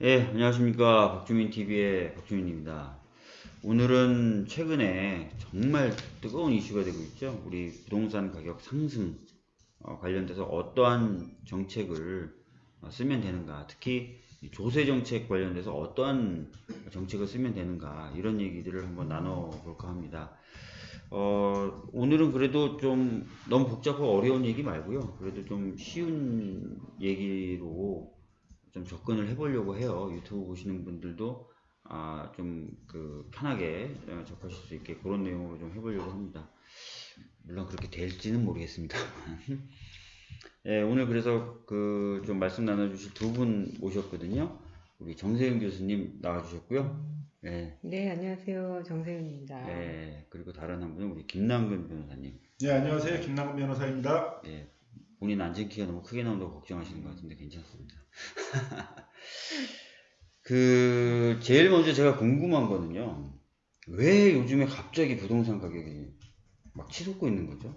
예, 안녕하십니까. 박주민TV의 박주민입니다. 오늘은 최근에 정말 뜨거운 이슈가 되고 있죠. 우리 부동산 가격 상승 어, 관련돼서 어떠한 정책을 어, 쓰면 되는가. 특히 조세 정책 관련돼서 어떠한 정책을 쓰면 되는가. 이런 얘기들을 한번 나눠볼까 합니다. 어, 오늘은 그래도 좀 너무 복잡하고 어려운 얘기 말고요. 그래도 좀 쉬운 얘기로 좀 접근을 해보려고 해요. 유튜브 보시는 분들도 아, 좀 그 편하게 어, 접하실 수 있게 그런 내용으로 좀 해보려고 합니다. 물론 그렇게 될지는 모르겠습니다. 예, 오늘 그래서 그 좀 말씀 나눠주실 두 분 모셨거든요. 우리 정세윤 교수님 나와주셨고요. 예, 네, 안녕하세요. 정세윤입니다. 예, 그리고 다른 한 분은 우리 김남근 변호사님. 네, 안녕하세요. 김남근 변호사입니다. 예, 본인 앉은 키가 너무 크게 나온다고 걱정하시는 것 같은데 괜찮습니다. 그 제일 먼저 제가 궁금한 거는요. 왜 요즘에 갑자기 부동산 가격이 막 치솟고 있는 거죠?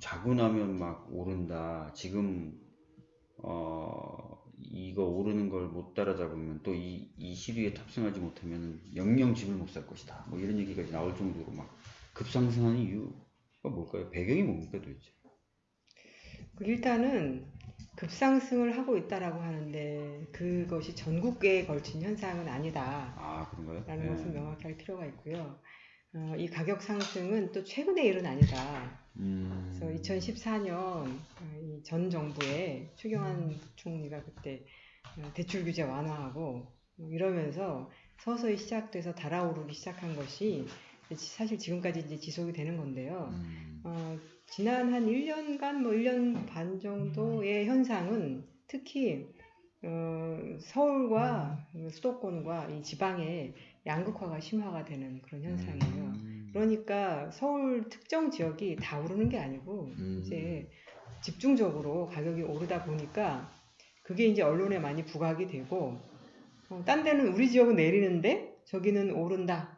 자고 나면 막 오른다. 지금 어 이거 오르는 걸 못 따라잡으면 또 이 이 시류에 탑승하지 못하면 영영 집을 못 살 것이다. 뭐 이런 얘기까지 나올 정도로 막 급상승하는 이유가 뭘까요? 배경이 뭡니까 도대체? 그 일단은 급상승을 하고 있다라고 하는데 그것이 전국에 걸친 현상은 아니다. 아 그런가요? 라는 예. 것을 명확히 할 필요가 있고요. 어, 이 가격 상승은 또 최근의 일은 아니다. 음. 그래서 2014년 이전 정부의 최경환 총리가 그때 어, 대출 규제 완화하고 뭐 이러면서 서서히 시작돼서 달아오르기 시작한 것이 사실 지금까지 이제 지속이 되는 건데요. 음. 어, 지난 한 1년간, 뭐 1년 반 정도의 현상은 특히 어, 서울과 수도권과 이 지방의 양극화가 심화가 되는 그런 현상이에요. 음. 그러니까 서울 특정 지역이 다 오르는 게 아니고 음. 이제 집중적으로 가격이 오르다 보니까 그게 이제 언론에 많이 부각이 되고 어, 딴 데는 우리 지역은 내리는데 저기는 오른다.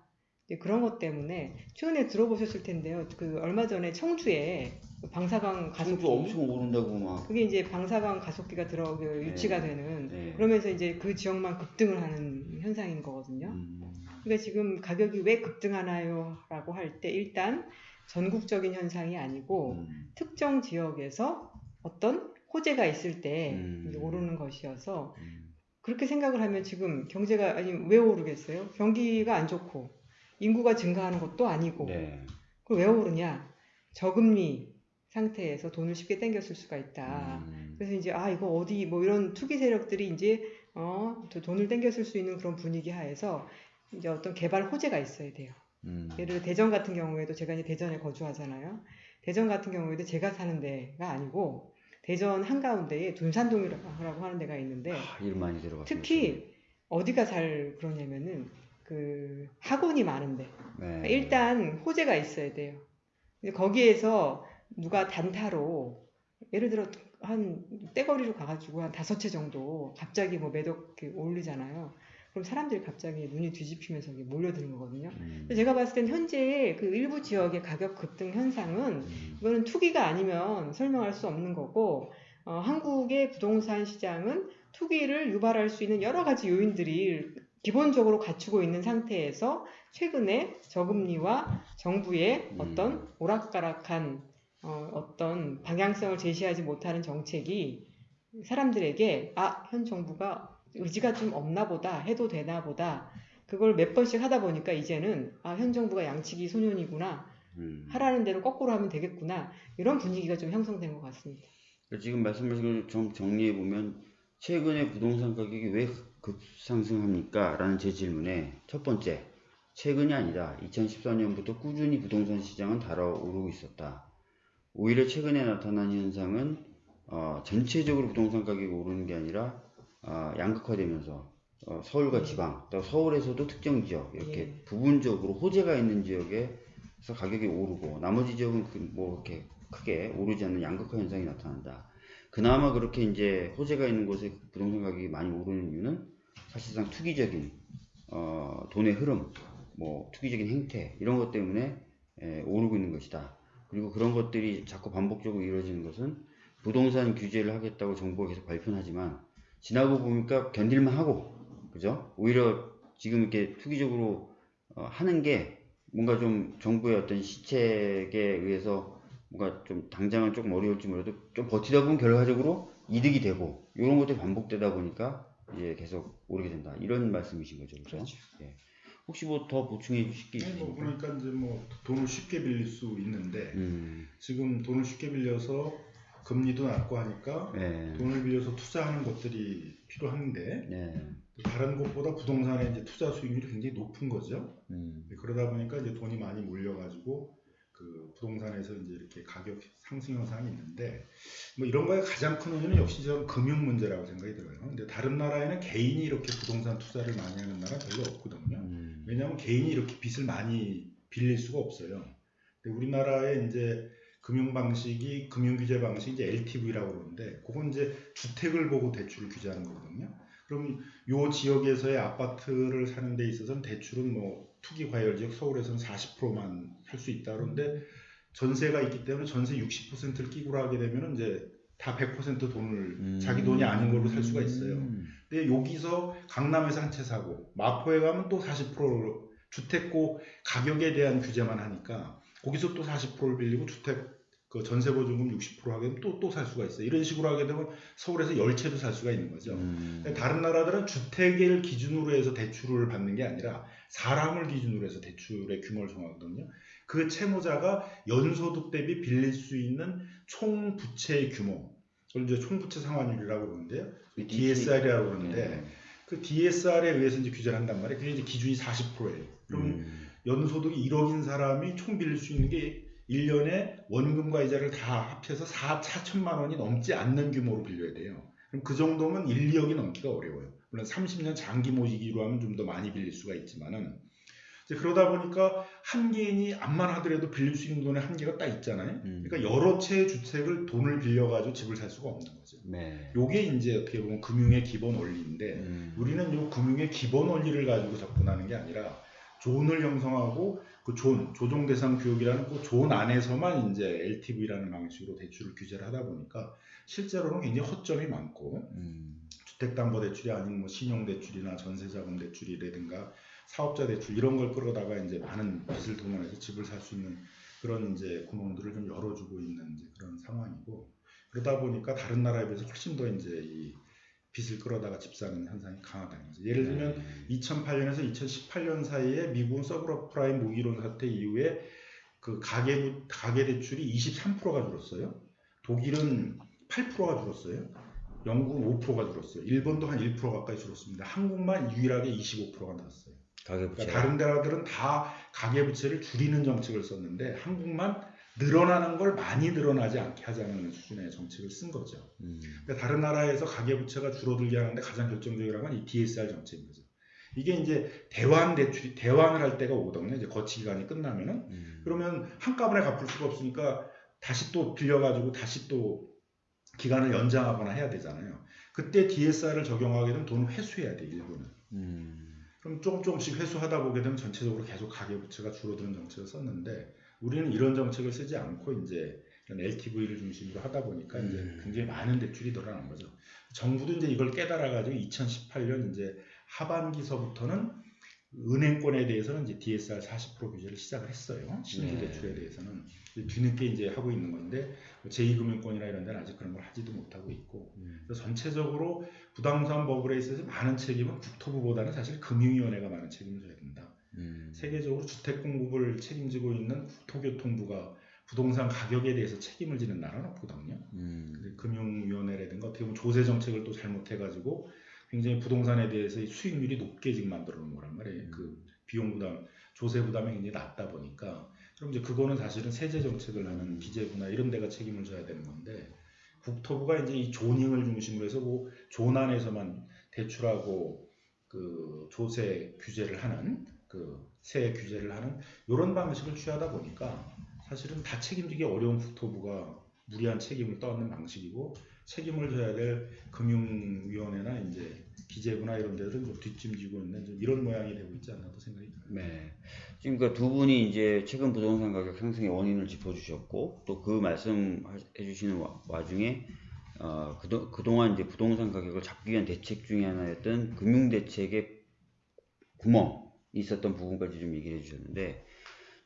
이제 그런 것 때문에 최근에 들어보셨을 텐데요. 그 얼마 전에 청주에 그 방사광 가속기 가격도 엄청 오른다고 막. 그게 이제 방사광 가속기가 들어 그 유치가 되는 네. 그러면서 이제 그 지역만 급등을 하는 현상인 거거든요. 음. 그러니까 지금 가격이 왜 급등하나요?라고 할 때 일단 전국적인 현상이 아니고 음. 특정 지역에서 어떤 호재가 있을 때 음. 이제 오르는 것이어서 음. 그렇게 생각을 하면 지금 경제가 아니 왜 오르겠어요? 경기가 안 좋고 인구가 증가하는 것도 아니고 네. 그왜 오르냐? 저금리 상태에서 돈을 쉽게 땡겼을 수가 있다. 음. 그래서 이제 아 이거 어디 뭐 이런 투기 세력들이 이제 어또 돈을 땡겼을 수 있는 그런 분위기 하에서 이제 어떤 개발 호재가 있어야 돼요. 음. 예를 들어 대전 같은 경우에도 제가 이제 대전에 거주하잖아요. 대전 같은 경우에도 제가 사는 데가 아니고 대전 한가운데에 둔산동이라고 하는 데가 있는데 아, 일 많이 들어갔어요. 특히 어디가 잘 그러냐면은 그 학원이 많은데 네. 그러니까 일단 호재가 있어야 돼요. 거기에서 누가 단타로 예를 들어 한 떼거리로 가가지고 한 다섯 채 정도 갑자기 뭐 매덕 올리잖아요. 그럼 사람들이 갑자기 눈이 뒤집히면서 이게 몰려드는 거거든요. 음. 제가 봤을 땐 현재 그 일부 지역의 가격 급등 현상은 음. 이거는 투기가 아니면 설명할 수 없는 거고 어, 한국의 부동산 시장은 투기를 유발할 수 있는 여러 가지 요인들이 기본적으로 갖추고 있는 상태에서 최근에 저금리와 정부의 음. 어떤 오락가락한 어, 어떤 방향성을 제시하지 못하는 정책이 사람들에게 아, 현 정부가 의지가 좀 없나 보다, 해도 되나 보다. 그걸 몇 번씩 하다 보니까 이제는 아, 현 정부가 양치기 소년이구나. 음. 하라는 대로 거꾸로 하면 되겠구나. 이런 분위기가 좀 형성된 것 같습니다. 그러니까 지금 말씀하신 걸 좀 정리해 보면 최근에 부동산 가격이 왜 급상승합니까? 라는 제 질문에 첫 번째, 최근이 아니라 2014년부터 꾸준히 부동산 시장은 달아오르고 있었다. 오히려 최근에 나타난 현상은 어, 전체적으로 부동산 가격이 오르는 게 아니라 어, 양극화되면서 어, 서울과 지방, 또 서울에서도 특정 지역 이렇게 예. 부분적으로 호재가 있는 지역에서 가격이 오르고 나머지 지역은 그 뭐 이렇게 크게 오르지 않는 양극화 현상이 나타난다. 그나마 그렇게 이제 호재가 있는 곳에 부동산 가격이 많이 오르는 이유는 사실상 투기적인 어, 돈의 흐름, 뭐 투기적인 행태 이런 것 때문에 에, 오르고 있는 것이다. 그리고 그런 것들이 자꾸 반복적으로 이루어지는 것은 부동산 규제를 하겠다고 정부가 계속 발표는 하지만 지나고 보니까 견딜만 하고 그죠? 오히려 지금 이렇게 투기적으로 어, 하는 게 뭔가 좀 정부의 어떤 시책에 의해서 뭔가 좀 당장은 조금 어려울지 몰라도 좀 버티다 보면 결과적으로 이득이 되고 이런 것들이 반복되다 보니까 이제 계속 오르게 된다 이런 말씀이신 거죠, 그렇죠? 그렇죠. 예. 혹시 뭐 더 보충해 주실 게뭐 있으십니까? 그러니까 이제 뭐 돈을 쉽게 빌릴 수 있는데 음, 지금 돈을 쉽게 빌려서 금리도 낮고 하니까 네, 돈을 빌려서 투자하는 것들이 필요한데 네, 다른 곳보다 부동산의 이제 투자 수익률이 굉장히 높은 거죠. 음, 그러다 보니까 이제 돈이 많이 몰려가지고 그 부동산에서 이제 이렇게 가격 상승 현상이 있는데 뭐 이런 거에 가장 큰 원인은 역시 저는 금융 문제라고 생각이 들어요. 근데 다른 나라에는 개인이 이렇게 부동산 투자를 많이 하는 나라 별로 없거든요. 음, 왜냐하면 개인이 이렇게 빚을 많이 빌릴 수가 없어요. 근데 우리나라의 이제 금융 방식이 금융 규제 방식이 이제 LTV라고 그러는데 그건 이제 주택을 보고 대출을 규제하는 거거든요. 그럼 요 지역에서의 아파트를 사는 데 있어서는 대출은 뭐 투기 과열 지역 서울에서는 40%만 할 수 있다 그런데 전세가 있기 때문에 전세 60%를 끼고 하게 되면은 이제 다 100% 돈을 음. 자기 돈이 아닌 걸로 살 수가 있어요. 음, 근데 여기서 강남에서 한 채 사고 마포에 가면 또 40% 주택고 가격에 대한 규제만 하니까 거기서 또 40%를 빌리고 주택 그 전세 보증금 60% 하게 되면 또 또 살 수가 있어요. 이런 식으로 하게 되면 서울에서 10채도 살 수가 있는 거죠. 음, 다른 나라들은 주택을 기준으로 해서 대출을 받는 게 아니라 사람을 기준으로 해서 대출의 규모를 정하거든요. 그 채무자가 연소득 대비 빌릴 수 있는 총 부채의 규모, 그걸 이제 총 부채 상환율이라고 그러는데요. DSR이라고 그러는데 네. 그 DSR에 의해서 이제 규제를 한단 말이에요. 그게 이제 기준이 40%예요. 그럼 음, 연소득이 1억인 사람이 총 빌릴 수 있는 게 1년에 원금과 이자를 다 합해서 4, 4천만 원이 넘지 않는 규모로 빌려야 돼요. 그럼 그 정도면 1, 2억이 넘기가 어려워요. 물론 30년 장기 모시기로 하면 좀 더 많이 빌릴 수가 있지만은 그러다 보니까 한 개인이 암만 하더라도 빌릴 수 있는 돈의 한계가 딱 있잖아요. 음. 그러니까 여러 채의 주택을 돈을 빌려가지고 집을 살 수가 없는 거죠. 네. 요게 이제 어떻게 보면 금융의 기본 원리인데 음, 우리는 요 금융의 기본 원리를 가지고 접근하는 게 아니라 zone을 형성하고 그 존, 조정 대상 구역이라는 그 존 안에서만 이제 LTV라는 방식으로 대출을 규제를 하다 보니까 실제로는 굉장히 허점이 많고 음, 주택담보대출이 아닌 뭐 신용대출이나 전세자금 대출이라든가 사업자 대출 이런 걸 끌어다가 이제 많은 빚을 동원해서 집을 살 수 있는 그런 이제 구멍들을 좀 열어주고 있는 이제 그런 상황이고 그러다 보니까 다른 나라에 비해서 훨씬 더 이제 이 빚을 끌어다가 집 사는 현상이 강하다는 거죠. 예를 들면 네. 2008년에서 2018년 사이에 미국은 서브프라임 무기론 사태 이후에 그 가계 가계 대출이 23%가 줄었어요. 독일은 8%가 줄었어요. 영국은 5%가 줄었어요. 일본도 한 1% 가까이 줄었습니다. 한국만 유일하게 25%가 늘었어요. 가계부채. 그러니까 다른 나라들은 다 가계부채를 줄이는 정책을 썼는데 한국만 늘어나는 걸 많이 늘어나지 않게 하자는 수준의 정책을 쓴 거죠. 음, 그러니까 다른 나라에서 가계부채가 줄어들게 하는데 가장 결정적이라는 건 이 DSR 정책인 거죠. 이게 이제 대환 대출이 대환을 할 때가 오거든요. 이제 거치 기간이 끝나면은 음, 그러면 한꺼번에 갚을 수가 없으니까 다시 또 빌려가지고 다시 또 기간을 연장하거나 해야 되잖아요. 그때 DSR을 적용하게 되면 돈을 회수해야 돼 일부는. 음, 그럼 조금 조금씩 회수하다 보게 되면 전체적으로 계속 가계부채가 줄어드는 정책을 썼는데 우리는 이런 정책을 쓰지 않고 이제 LTV를 중심으로 하다 보니까 이제 음. 굉장히 많은 대출이 늘어난 거죠. 정부도 이제 이걸 깨달아가지고 2018년 이제 하반기서부터는 은행권에 대해서는 이제 DSR 40% 규제를 시작을 했어요. 신규 네. 대출에 대해서는 이제 뒤늦게 이제 하고 있는 건데 뭐 제2금융권이나 이런 데는 아직 그런 걸 하지도 못하고 있고 음, 그래서 전체적으로 부동산 버블에 있어서 많은 책임은 국토부보다는 사실 금융위원회가 많은 책임을 져야 된다. 음, 세계적으로 주택 공급을 책임지고 있는 국토교통부가 부동산 가격에 대해서 책임을 지는 나라는 없거든요. 음, 근데 금융위원회라든가 어떻게 보면 조세 정책을 또 잘못해가지고 굉장히 부동산에 대해서 이 수익률이 높게 지금 만들어 놓은 거란 말이에요. 음. 그 비용 부담, 조세 부담이 굉장히 낮다 보니까 그럼 이제 그거는 사실은 세제 정책을 하는 기재부나 이런 데가 책임을 져야 되는 건데 국토부가 이제 이 조닝을 중심으로 해서 뭐 조난에서만 대출하고 그 조세 규제를 하는 그세 규제를 하는 이런 방식을 취하다 보니까 사실은 다 책임지기 어려운 국토부가 무리한 책임을 떠안는 방식이고 책임을 져야 될 금융위원회나 이제 기재부나 이런 데들은 좀 뒷짐지고 있는 좀 이런 모양이 되고 있지 않나 또 생각이 들어요. 네. 지금 그두 분이 이제 최근 부동산 가격 상승의 원인을 짚어주셨고 또 그 말씀해 주시는 와- 와중에 어, 그도, 그동안 이제 부동산 가격을 잡기 위한 대책 중에 하나였던 금융 대책의 구멍이 있었던 부분까지 좀 얘기를 해주셨는데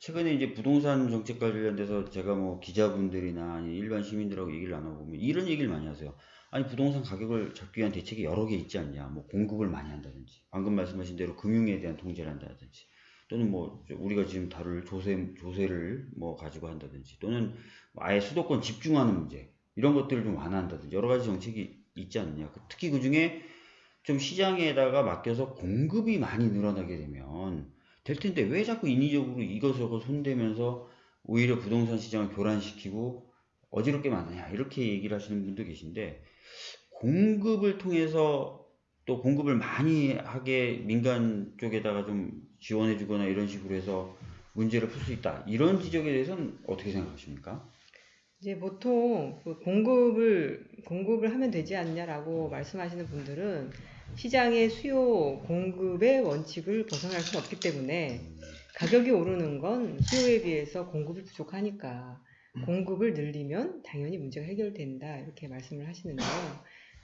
최근에 이제 부동산 정책 관련돼서 제가 뭐 기자분들이나 일반 시민들하고 얘기를 나눠보면 이런 얘기를 많이 하세요. 아니 부동산 가격을 잡기 위한 대책이 여러 개 있지 않냐. 뭐 공급을 많이 한다든지 방금 말씀하신 대로 금융에 대한 통제를 한다든지 또는 뭐 우리가 지금 다룰 조세 조세를 뭐 가지고 한다든지 또는 아예 수도권 집중하는 문제 이런 것들을 좀 완화한다든지 여러 가지 정책이 있지 않느냐. 그 특히 그 중에 좀 시장에다가 맡겨서 공급이 많이 늘어나게 되면 될 텐데 왜 자꾸 인위적으로 이것저것 손대면서 오히려 부동산 시장을 교란시키고 어지럽게 만드냐 이렇게 얘기를 하시는 분도 계신데 공급을 통해서 또 공급을 많이 하게 민간 쪽에다가 좀 지원해 주거나 이런 식으로 해서 문제를 풀 수 있다 이런 지적에 대해서는 어떻게 생각하십니까? 이제 보통 그 공급을 공급을 하면 되지 않냐라고 말씀하시는 분들은 시장의 수요 공급의 원칙을 벗어날 수 없기 때문에 가격이 오르는 건 수요에 비해서 공급이 부족하니까 공급을 늘리면 당연히 문제가 해결된다 이렇게 말씀을 하시는데요.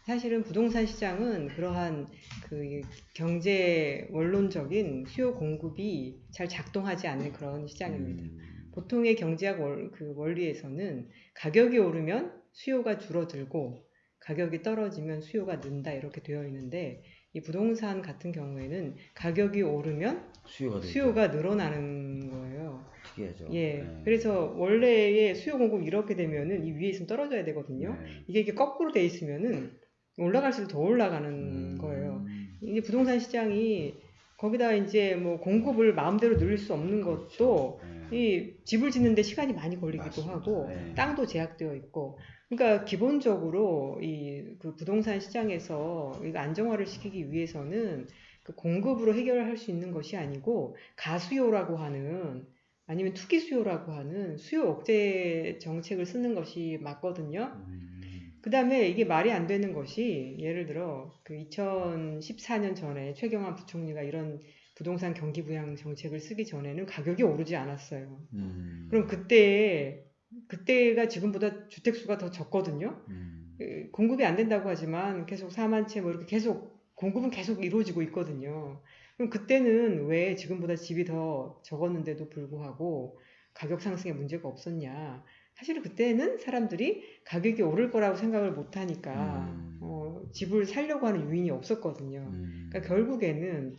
사실은 부동산 시장은 그러한 그 경제 원론적인 수요 공급이 잘 작동하지 않는 그런 시장입니다. 음, 보통의 경제학 월, 그 원리에서는 가격이 오르면 수요가 줄어들고 가격이 떨어지면 수요가 는다 이렇게 되어 있는데 이 부동산 같은 경우에는 가격이 오르면 수요가. 수요가 늘어나는 거예요. 특이하죠. 예. 네. 그래서 원래의 수요 공급 이렇게 되면은 이 위에 있으면 떨어져야 되거든요. 네. 이게 이게 거꾸로 돼 있으면은 올라갈수록 더 올라가는 음, 거예요. 이제 부동산 시장이 거기다 이제 뭐 공급을 마음대로 늘릴 수 없는 것도 네. 이 집을 짓는데 시간이 많이 걸리기도 맞습니다. 하고 네. 땅도 제약되어 있고 그러니까 기본적으로 이 그 부동산 시장에서 안정화를 시키기 위해서는 그 공급으로 해결할 수 있는 것이 아니고 가수요라고 하는 아니면 투기 수요라고 하는 수요 억제 정책을 쓰는 것이 맞거든요. 음, 그 다음에 이게 말이 안 되는 것이 예를 들어 그 2014년 전에 최경환 부총리가 이런 부동산 경기 부양 정책을 쓰기 전에는 가격이 오르지 않았어요. 음, 그럼 그때 그때가 지금보다 주택 수가 더 적거든요. 음, 그 공급이 안 된다고 하지만 계속 4만 채 뭐 이렇게 계속 공급은 계속 이루어지고 있거든요. 그럼 그때는 왜 지금보다 집이 더 적었는데도 불구하고 가격 상승에 문제가 없었냐? 사실은 그때는 사람들이 가격이 오를 거라고 생각을 못 하니까 음. 어, 집을 살려고 하는 유인이 없었거든요. 음. 그러니까 결국에는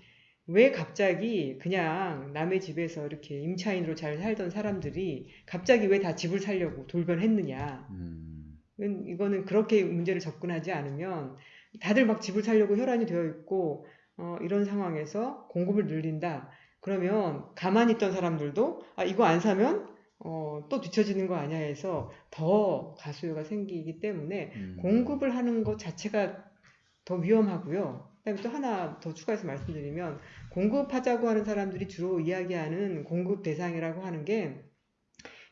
왜 갑자기 그냥 남의 집에서 이렇게 임차인으로 잘 살던 사람들이 갑자기 왜 다 집을 살려고 돌변했느냐. 음, 이거는 그렇게 문제를 접근하지 않으면 다들 막 집을 살려고 혈안이 되어 있고 어, 이런 상황에서 공급을 늘린다. 그러면 가만히 있던 사람들도 아 이거 안 사면 어, 또 뒤처지는 거 아니야 해서 더 가수요가 생기기 때문에 음. 공급을 하는 것 자체가 더 위험하고요. 그다음에 또 하나 더 추가해서 말씀드리면 공급하자고 하는 사람들이 주로 이야기하는 공급 대상이라고 하는 게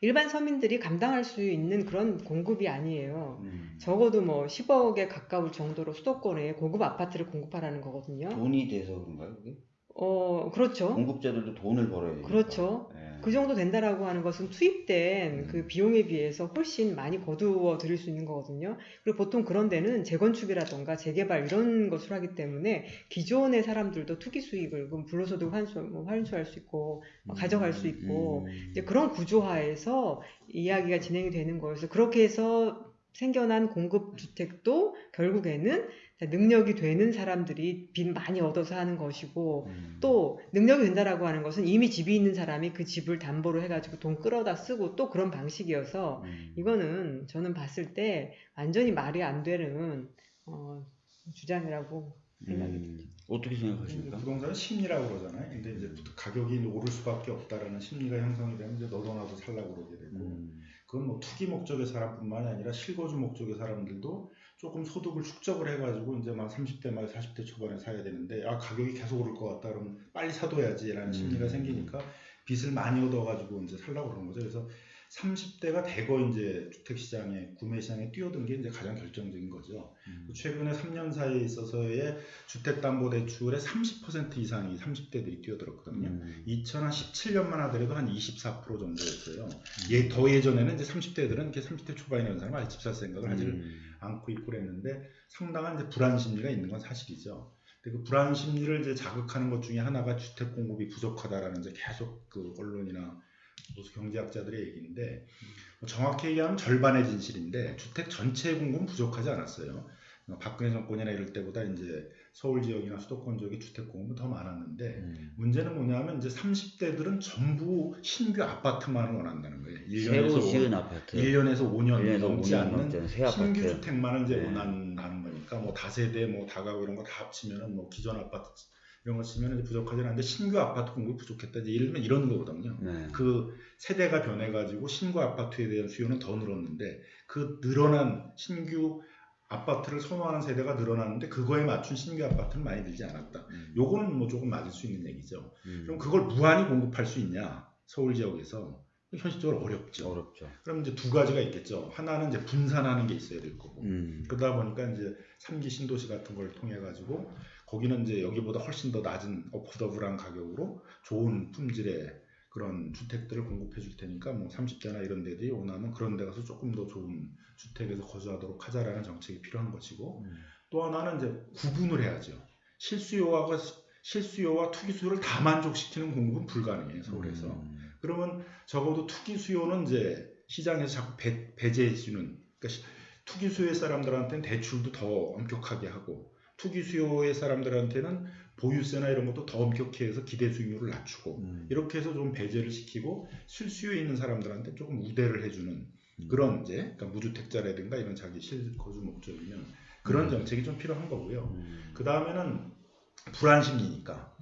일반 서민들이 감당할 수 있는 그런 공급이 아니에요. 음. 적어도 뭐 10억에 가까울 정도로 수도권에 고급 아파트를 공급하라는 거거든요. 돈이 돼서 그런가요? 그게? 어, 그렇죠. 공급자들도 돈을 벌어야 되니까. 그렇죠. 예. 그 정도 된다라고 하는 것은 투입된 음. 그 비용에 비해서 훨씬 많이 거두어 들일 수 있는 거거든요. 그리고 보통 그런 데는 재건축이라던가 재개발 이런 것을 하기 때문에 기존의 사람들도 투기 수익을 그럼 불로소득 환수, 뭐 환수할 수 있고 뭐 가져갈 수 있고 음. 이제 그런 구조화에서 이야기가 진행이 되는 거여서 그렇게 해서 생겨난 공급 주택도 결국에는 능력이 되는 사람들이 빚 많이 얻어서 하는 것이고 음. 또 능력이 된다라고 하는 것은 이미 집이 있는 사람이 그 집을 담보로 해가지고 돈 끌어다 쓰고 또 그런 방식이어서 음. 이거는 저는 봤을 때 완전히 말이 안 되는 어, 주장이라고 생각이 음. 듭니다. 어떻게 생각하십니까? 부동산은 심리라고 그러잖아요. 근데 이제 가격이 오를 수밖에 없다라는 심리가 형성이 되면 이제 너도 나도 살라고 그러게 되고 음. 그건 뭐 투기 목적의 사람뿐만이 아니라 실거주 목적의 사람들도 조금 소득을 축적을 해가지고 이제 막 30대 말 40대 초반에 사야 되는데 아 가격이 계속 오를 것 같다 그러면 빨리 사둬야지라는 심리가 음. 생기니까 빚을 많이 얻어가지고 이제 살라고 그러는 거죠. 그래서 30대가 대거 이제 주택 시장에 구매 시장에 뛰어든 게 이제 가장 결정적인 거죠. 음. 최근에 3년 사이에 있어서의 주택 담보 대출의 30% 이상이 30대들이 뛰어들었거든요. 음. 2017년만 하더라도 한 24% 정도였어요. 예, 더 예전에는 이제 30대들은 이렇게 30대 초반에 있는 사람은 아직 집살 생각을 하지를 음. 않고 있고 그랬는데 상당한 이제 불안 심리가 있는 건 사실이죠. 그 불안 심리를 이제 자극하는 것 중에 하나가 주택 공급이 부족하다라는 이제 계속 그 언론이나 무슨 경제학자들의 얘기인데 뭐 정확히 얘기하면 절반의 진실인데 주택 전체 공급은 부족하지 않았어요. 어, 박근혜 정권이나 이럴 때보다 이제 서울 지역이나 수도권 지역의 주택 공급은 더 많았는데 음. 문제는 뭐냐면 이제 30대들은 전부 신규 아파트만을 원한다는 거예요. 새로 1년에서 지은 아파트 1년에서 5년 1년에서 넘지 5년 않는 신규 주택만을 이제 네. 원한다는 거니까 뭐 다세대 뭐 다가구 이런 거 다 합치면은 뭐 기존 아파트 이런 거 치면은 이제 부족하지 않은데 신규 아파트 공급이 부족했다. 이제 예를 들면 이런 거거든요. 네. 그 세대가 변해가지고 신규 아파트에 대한 수요는 더 늘었는데 그 늘어난 신규 아파트를 선호하는 세대가 늘어났는데 그거에 맞춘 신규 아파트는 많이 들지 않았다. 음. 요거는 뭐 조금 맞을 수 있는 얘기죠. 음. 그럼 그걸 무한히 공급할 수 있냐? 서울 지역에서 현실적으로 어렵죠. 어렵죠. 그럼 이제 두 가지가 있겠죠. 하나는 이제 분산하는 게 있어야 될 거고. 음. 그러다 보니까 이제 3기 신도시 같은 걸 통해 가지고 거기는 이제 여기보다 훨씬 더 낮은 어포더블한 가격으로 좋은 품질의 그런 주택들을 공급해 줄 테니까 뭐 30대나 이런 데들이 원하면 그런 데 가서 조금 더 좋은 주택에서 거주하도록 하자라는 정책이 필요한 것이고 음. 또 하나는 이제 구분을 해야죠. 실수요와 실수요와 투기 수요를 다 만족시키는 공급은 불가능해요 서울에서. 음. 그러면 적어도 투기 수요는 이제 시장에서 자꾸 배, 배제해 주는 그러니까 시- 투기 수요의 사람들한테는 대출도 더 엄격하게 하고 투기 수요의 사람들한테는 보유세나 이런 것도 더 엄격히 해서 기대 수익률을 낮추고 음. 이렇게 해서 좀 배제를 시키고 실수요에 있는 사람들한테 조금 우대를 해주는 음. 그런 이제 그러니까 무주택자라든가 이런 자기 실거주 목적이면 그런 음. 정책이 좀 필요한 거고요. 음. 그 다음에는 불안 심리니까.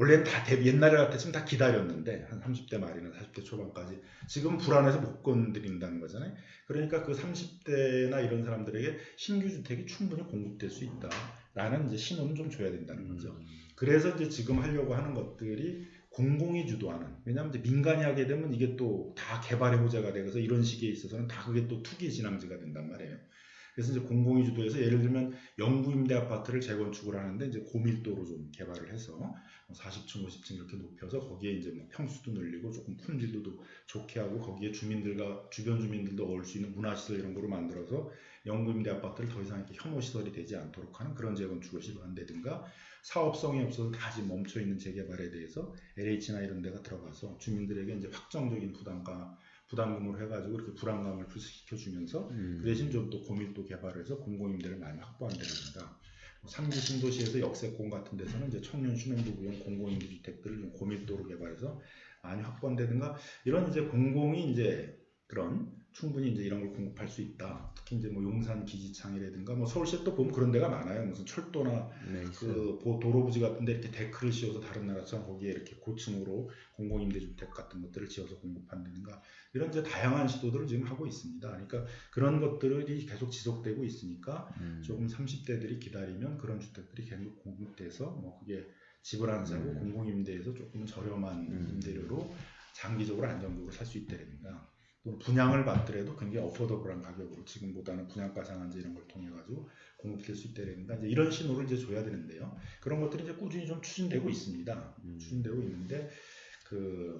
어, 원래는 다 대- 옛날에 같았으면 다 기다렸는데 한 30대 말이나 40대 초반까지 지금 불안해서 못 건드린다는 거잖아요. 그러니까 그 30대나 이런 사람들에게 신규 주택이 충분히 공급될 수 있다라는 이제 신호는 좀 줘야 된다는 거죠. 음. 그래서 이제 지금 하려고 하는 것들이 공공이 주도하는 왜냐하면 이제 민간이 하게 되면 이게 또 다 개발의 호재가 되어서 이런 시기에 있어서는 다 그게 또 투기 진앙지가 된단 말이에요. 그래서 이제 공공이 주도해서 예를 들면 영구 임대 아파트를 재건축을 하는데 이제 고밀도로 좀 개발을 해서 뭐 40층, 50층 이렇게 높여서 거기에 이제 뭐 평수도 늘리고 조금 품질도 도 좋게 하고 거기에 주민들과 주변 주민들도 어울 수 있는 문화시설 이런 거로 만들어서 영구 임대 아파트를 더 이상 이렇게 혐오 시설이 되지 않도록 하는 그런 재건축을 시도한다든가 사업성이 없어서 다시 멈춰 있는 재개발에 대해서 LH나 이런 데가 들어가서 주민들에게 이제 확정적인 부담가 부담금을 해가지고 이렇게 불안감을 불식시켜 주면서 음. 그 대신 좀더 고밀도 개발을 해서 공공임대를 많이 확보한다든가 뭐 상기 신도시에서 역세권 같은 데서는 이제 청년 신혼부부용 공공임대 주택들을 좀 고밀도로 개발해서 많이 확보한다든가 이런 이제 공공이 이제 그런 충분히 이제 이런 걸 공급할 수 있다. 특히 이제 뭐 용산 기지창이라든가 뭐 서울시에 또 보면 그런 데가 많아요. 무슨 철도나 네. 그 보- 도로부지 같은데 이렇게 데크를 씌워서 다른 나라처럼 거기에 이렇게 고층으로 공공임대주택 같은 것들을 지어서 공급한다든가 이런 이제 다양한 시도들을 지금 하고 있습니다. 그러니까 그런 것들이 계속 지속되고 있으니까 음. 조금 30대들이 기다리면 그런 주택들이 계속 공급돼서 뭐 그게 집을 안 사고 음. 공공임대에서 조금 저렴한 음. 임대료로 장기적으로 안정적으로 살 수 있다든가 또 분양을 받더라도 굉장히 어포더블한 가격으로 지금보다는 분양가 상한제 이런 걸 통해 가지고 공급될 수 있다든가 이제 이런 신호를 이제 줘야 되는데요. 그런 것들이 이제 꾸준히 좀 추진되고 있습니다. 음. 추진되고 있는데 그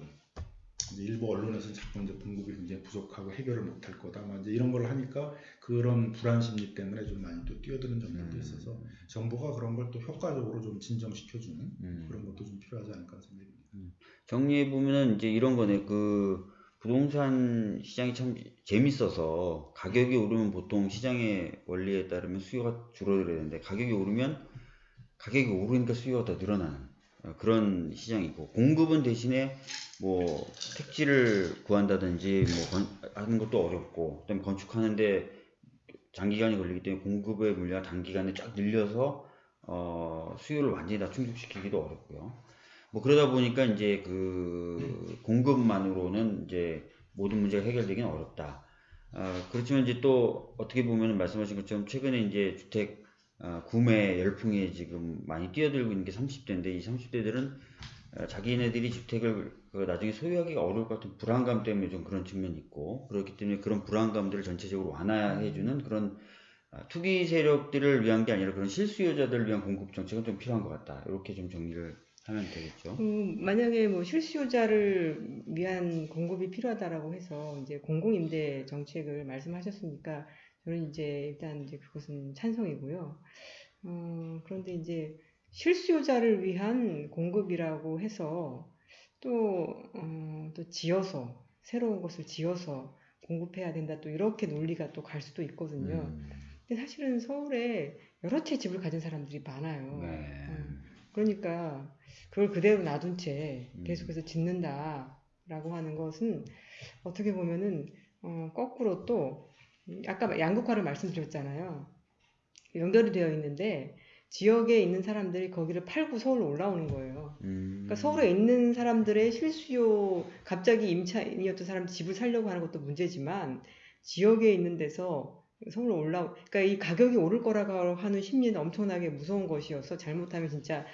일부 언론에서는 자꾸 이제 공급이 굉장히 부족하고 해결을 못할 거다. 막 이제 이런 걸 하니까 그런 불안 심리 때문에 좀 많이 또 뛰어드는 점들도 음. 있어서 정부가 그런 걸 또 효과적으로 좀 진정시켜주는 음. 그런 것도 좀 필요하지 않을까 생각이 듭니다. 정리해 보면은 이제 이런 거네. 그 부동산 시장이 참 재밌어서 가격이 오르면 보통 시장의 원리에 따르면 수요가 줄어들어야 되는데 가격이 오르면 가격이 오르니까 수요가 더 늘어나는 어, 그런 시장이고 공급은 대신에 뭐 택지를 구한다든지 뭐 건- 하는 것도 어렵고 그다음에 건축하는데 장기간이 걸리기 때문에 공급의 물량이 단기간에 쫙 늘려서 어, 수요를 완전히 다 충족시키기도 어렵고요. 뭐 그러다 보니까 이제 그 공급만으로는 이제 모든 문제가 해결되기는 어렵다. 아, 그렇지만 이제 또 어떻게 보면 말씀하신 것처럼 최근에 이제 주택 아, 구매 열풍에 지금 많이 뛰어들고 있는 게 30대인데 이 30대들은 자기네들이 주택을 그 나중에 소유하기가 어려울 것 같은 불안감 때문에 좀 그런 측면이 있고 그렇기 때문에 그런 불안감들을 전체적으로 완화해주는 그런 아, 투기 세력들을 위한 게 아니라 그런 실수요자들을 위한 공급 정책은 좀 필요한 것 같다. 이렇게 좀 정리를 하면 되겠죠. 음, 만약에 뭐 실수요자를 위한 공급이 필요하다라고 해서 이제 공공임대 정책을 말씀하셨으니까 저는 이제 일단 이제 그것은 찬성이고요. 어, 그런데 이제 실수요자를 위한 공급이라고 해서 또, 어, 또 지어서 새로운 것을 지어서 공급해야 된다 또 이렇게 논리가 또 갈 수도 있거든요. 음, 근데 사실은 서울에 여러 채 집을 가진 사람들이 많아요. 네. 음. 그러니까 그걸 그대로 놔둔 채 음. 계속해서 짓는다라고 하는 것은 어떻게 보면은 어, 거꾸로 또 음, 아까 양극화를 말씀드렸잖아요. 연결이 되어 있는데 지역에 있는 사람들이 거기를 팔고 서울로 올라오는 거예요. 음. 그러니까 서울에 있는 사람들의 실수요 갑자기 임차인이었던 사람 집을 살려고 하는 것도 문제지만 지역에 있는 데서 서울로 올라 그러니까 이 가격이 오를 거라고 하는 심리는 엄청나게 무서운 것이어서 잘못하면 진짜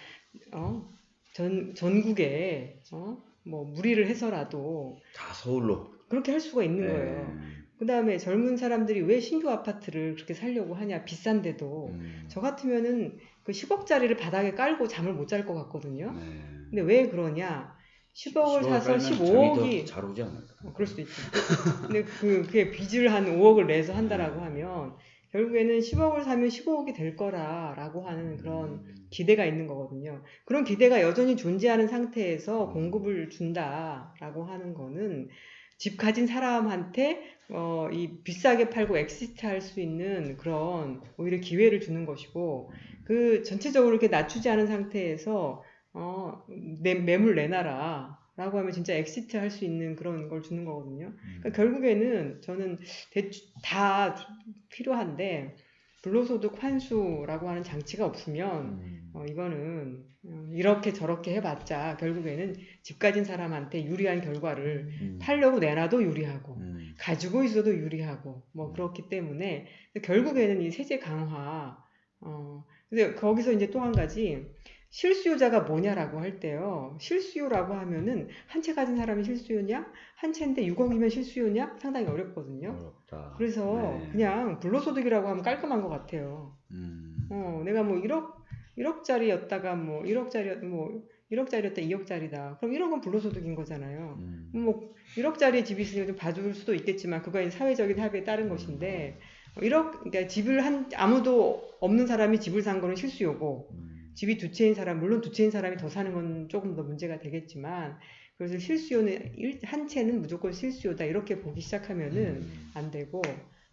어 전 전국에 어 뭐 무리를 해서라도 다 서울로. 그렇게 할 수가 있는 네. 거예요. 그 다음에 젊은 사람들이 왜 신규 아파트를 그렇게 살려고 하냐 비싼데도 음. 저 같으면은 그 10억짜리를 바닥에 깔고 잠을 못 잘 것 같거든요. 네. 근데 왜 그러냐? 10억을 10억을 사서 깔면 잠이 15억이 더잘 오지 않을까? 어, 그럴 수도 있죠. 근데 그 그게 빚을 한 5억을 내서 한다라고 하면 결국에는 10억을 사면 15억이 될 거라라고 하는 그런 음. 기대가 있는 거거든요. 그런 기대가 여전히 존재하는 상태에서 공급을 준다라고 하는 거는 집 가진 사람한테 어, 이 비싸게 팔고 exit 할 수 있는 그런 오히려 기회를 주는 것이고 그 전체적으로 이렇게 낮추지 않은 상태에서 어, 내, 매물 내놔라 라고 하면 진짜 exit 할 수 있는 그런 걸 주는 거거든요. 그러니까 결국에는 저는 대충 다 필요한데 불로소득 환수라고 하는 장치가 없으면 음. 어, 이거는 어, 이렇게 저렇게 해봤자 결국에는 집 가진 사람한테 유리한 결과를 음. 팔려고 내놔도 유리하고 음. 가지고 있어도 유리하고 뭐 그렇기 때문에 결국에는 이 세제 강화 어 근데 거기서 이제 또 한 가지 실수요자가 뭐냐라고 할 때요 실수요라고 하면은 한 채 가진 사람이 실수요냐 한 채인데 6억이면 실수요냐 상당히 어렵거든요 어렵다. 그래서 네. 그냥 불로소득이라고 하면 깔끔한 것 같아요 음. 어 내가 뭐 1억 1억짜리였다가 뭐 1억짜리 뭐 1억짜리였다 2억짜리다 그럼 1억은 불로소득인 거잖아요 음. 뭐 1억짜리 집이 있으니까 좀 봐줄 수도 있겠지만 그거는 사회적인 합의에 따른 것인데 1억 그러니까 집을 한 아무도 없는 사람이 집을 산 거는 실수요고 음. 집이 두 채인 사람 물론 두 채인 사람이 더 사는 건 조금 더 문제가 되겠지만 그래서 실수요는 일- 한 채는 무조건 실수요다 이렇게 보기 시작하면은 음. 안 되고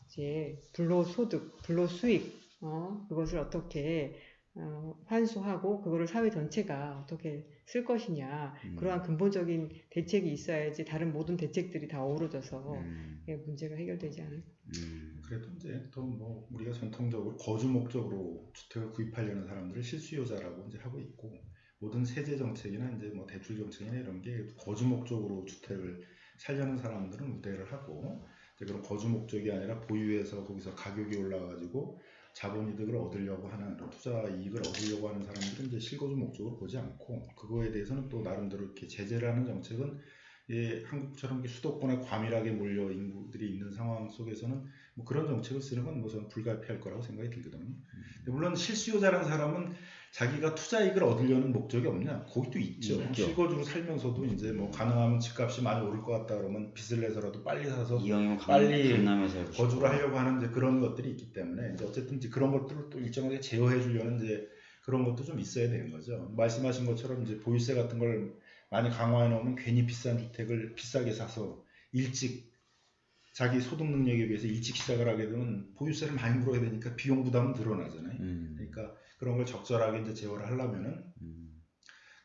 이제 불로소득 불로수익 어 그것을 어떻게 어, 환수하고 그거를 사회 전체가 어떻게 쓸 것이냐 음. 그러한 근본적인 대책이 있어야지 다른 모든 대책들이 다 어우러져서 음. 예, 문제가 해결되지 않을까. 음. 그래도 이제 또 뭐 우리가 전통적으로 거주 목적으로 주택을 구입하려는 사람들을 실수요자라고 이제 하고 있고 모든 세제 정책이나 이제 뭐 대출 정책이나 이런 게 거주 목적으로 주택을 살려는 사람들은 우대를 하고 이제 그런 거주 목적이 아니라 보유해서 거기서 가격이 올라가지고 자본이득을 얻으려고 하는 투자 이익을 얻으려고 하는 사람들은 이제 실거주 목적으로 보지 않고 그거에 대해서는 또 나름대로 이렇게 제재를 하는 정책은 예, 한국처럼 수도권에 과밀하게 몰려 인구들이 있는 상황 속에서는 뭐 그런 정책을 쓰는 건 뭐 저는 불가피할 거라고 생각이 들거든요. 근데 물론 실수요자라는 사람은 자기가 투자 이익을 얻으려는 목적이 없냐? 거기도 있죠. 있죠. 실거주로 살면서도 이제 뭐 가능하면 집값이 많이 오를 것 같다 그러면 빚을 내서라도 빨리 사서 빨리. 거주를 하려고 하는 이제 그런 것들이 있기 때문에 이제 어쨌든 이제 그런 것들을 또 일정하게 제어해 주려는 이제 그런 것도 좀 있어야 되는 거죠. 말씀하신 것처럼 이제 보유세 같은 걸 많이 강화해 놓으면 괜히 비싼 주택을 비싸게 사서 일찍 자기 소득 능력에 비해서 일찍 시작을 하게 되면 보유세를 많이 물어야 되니까 비용 부담은 늘어나잖아요. 음. 그러니까 그런 걸 적절하게 이제 제어를 하려면은 음.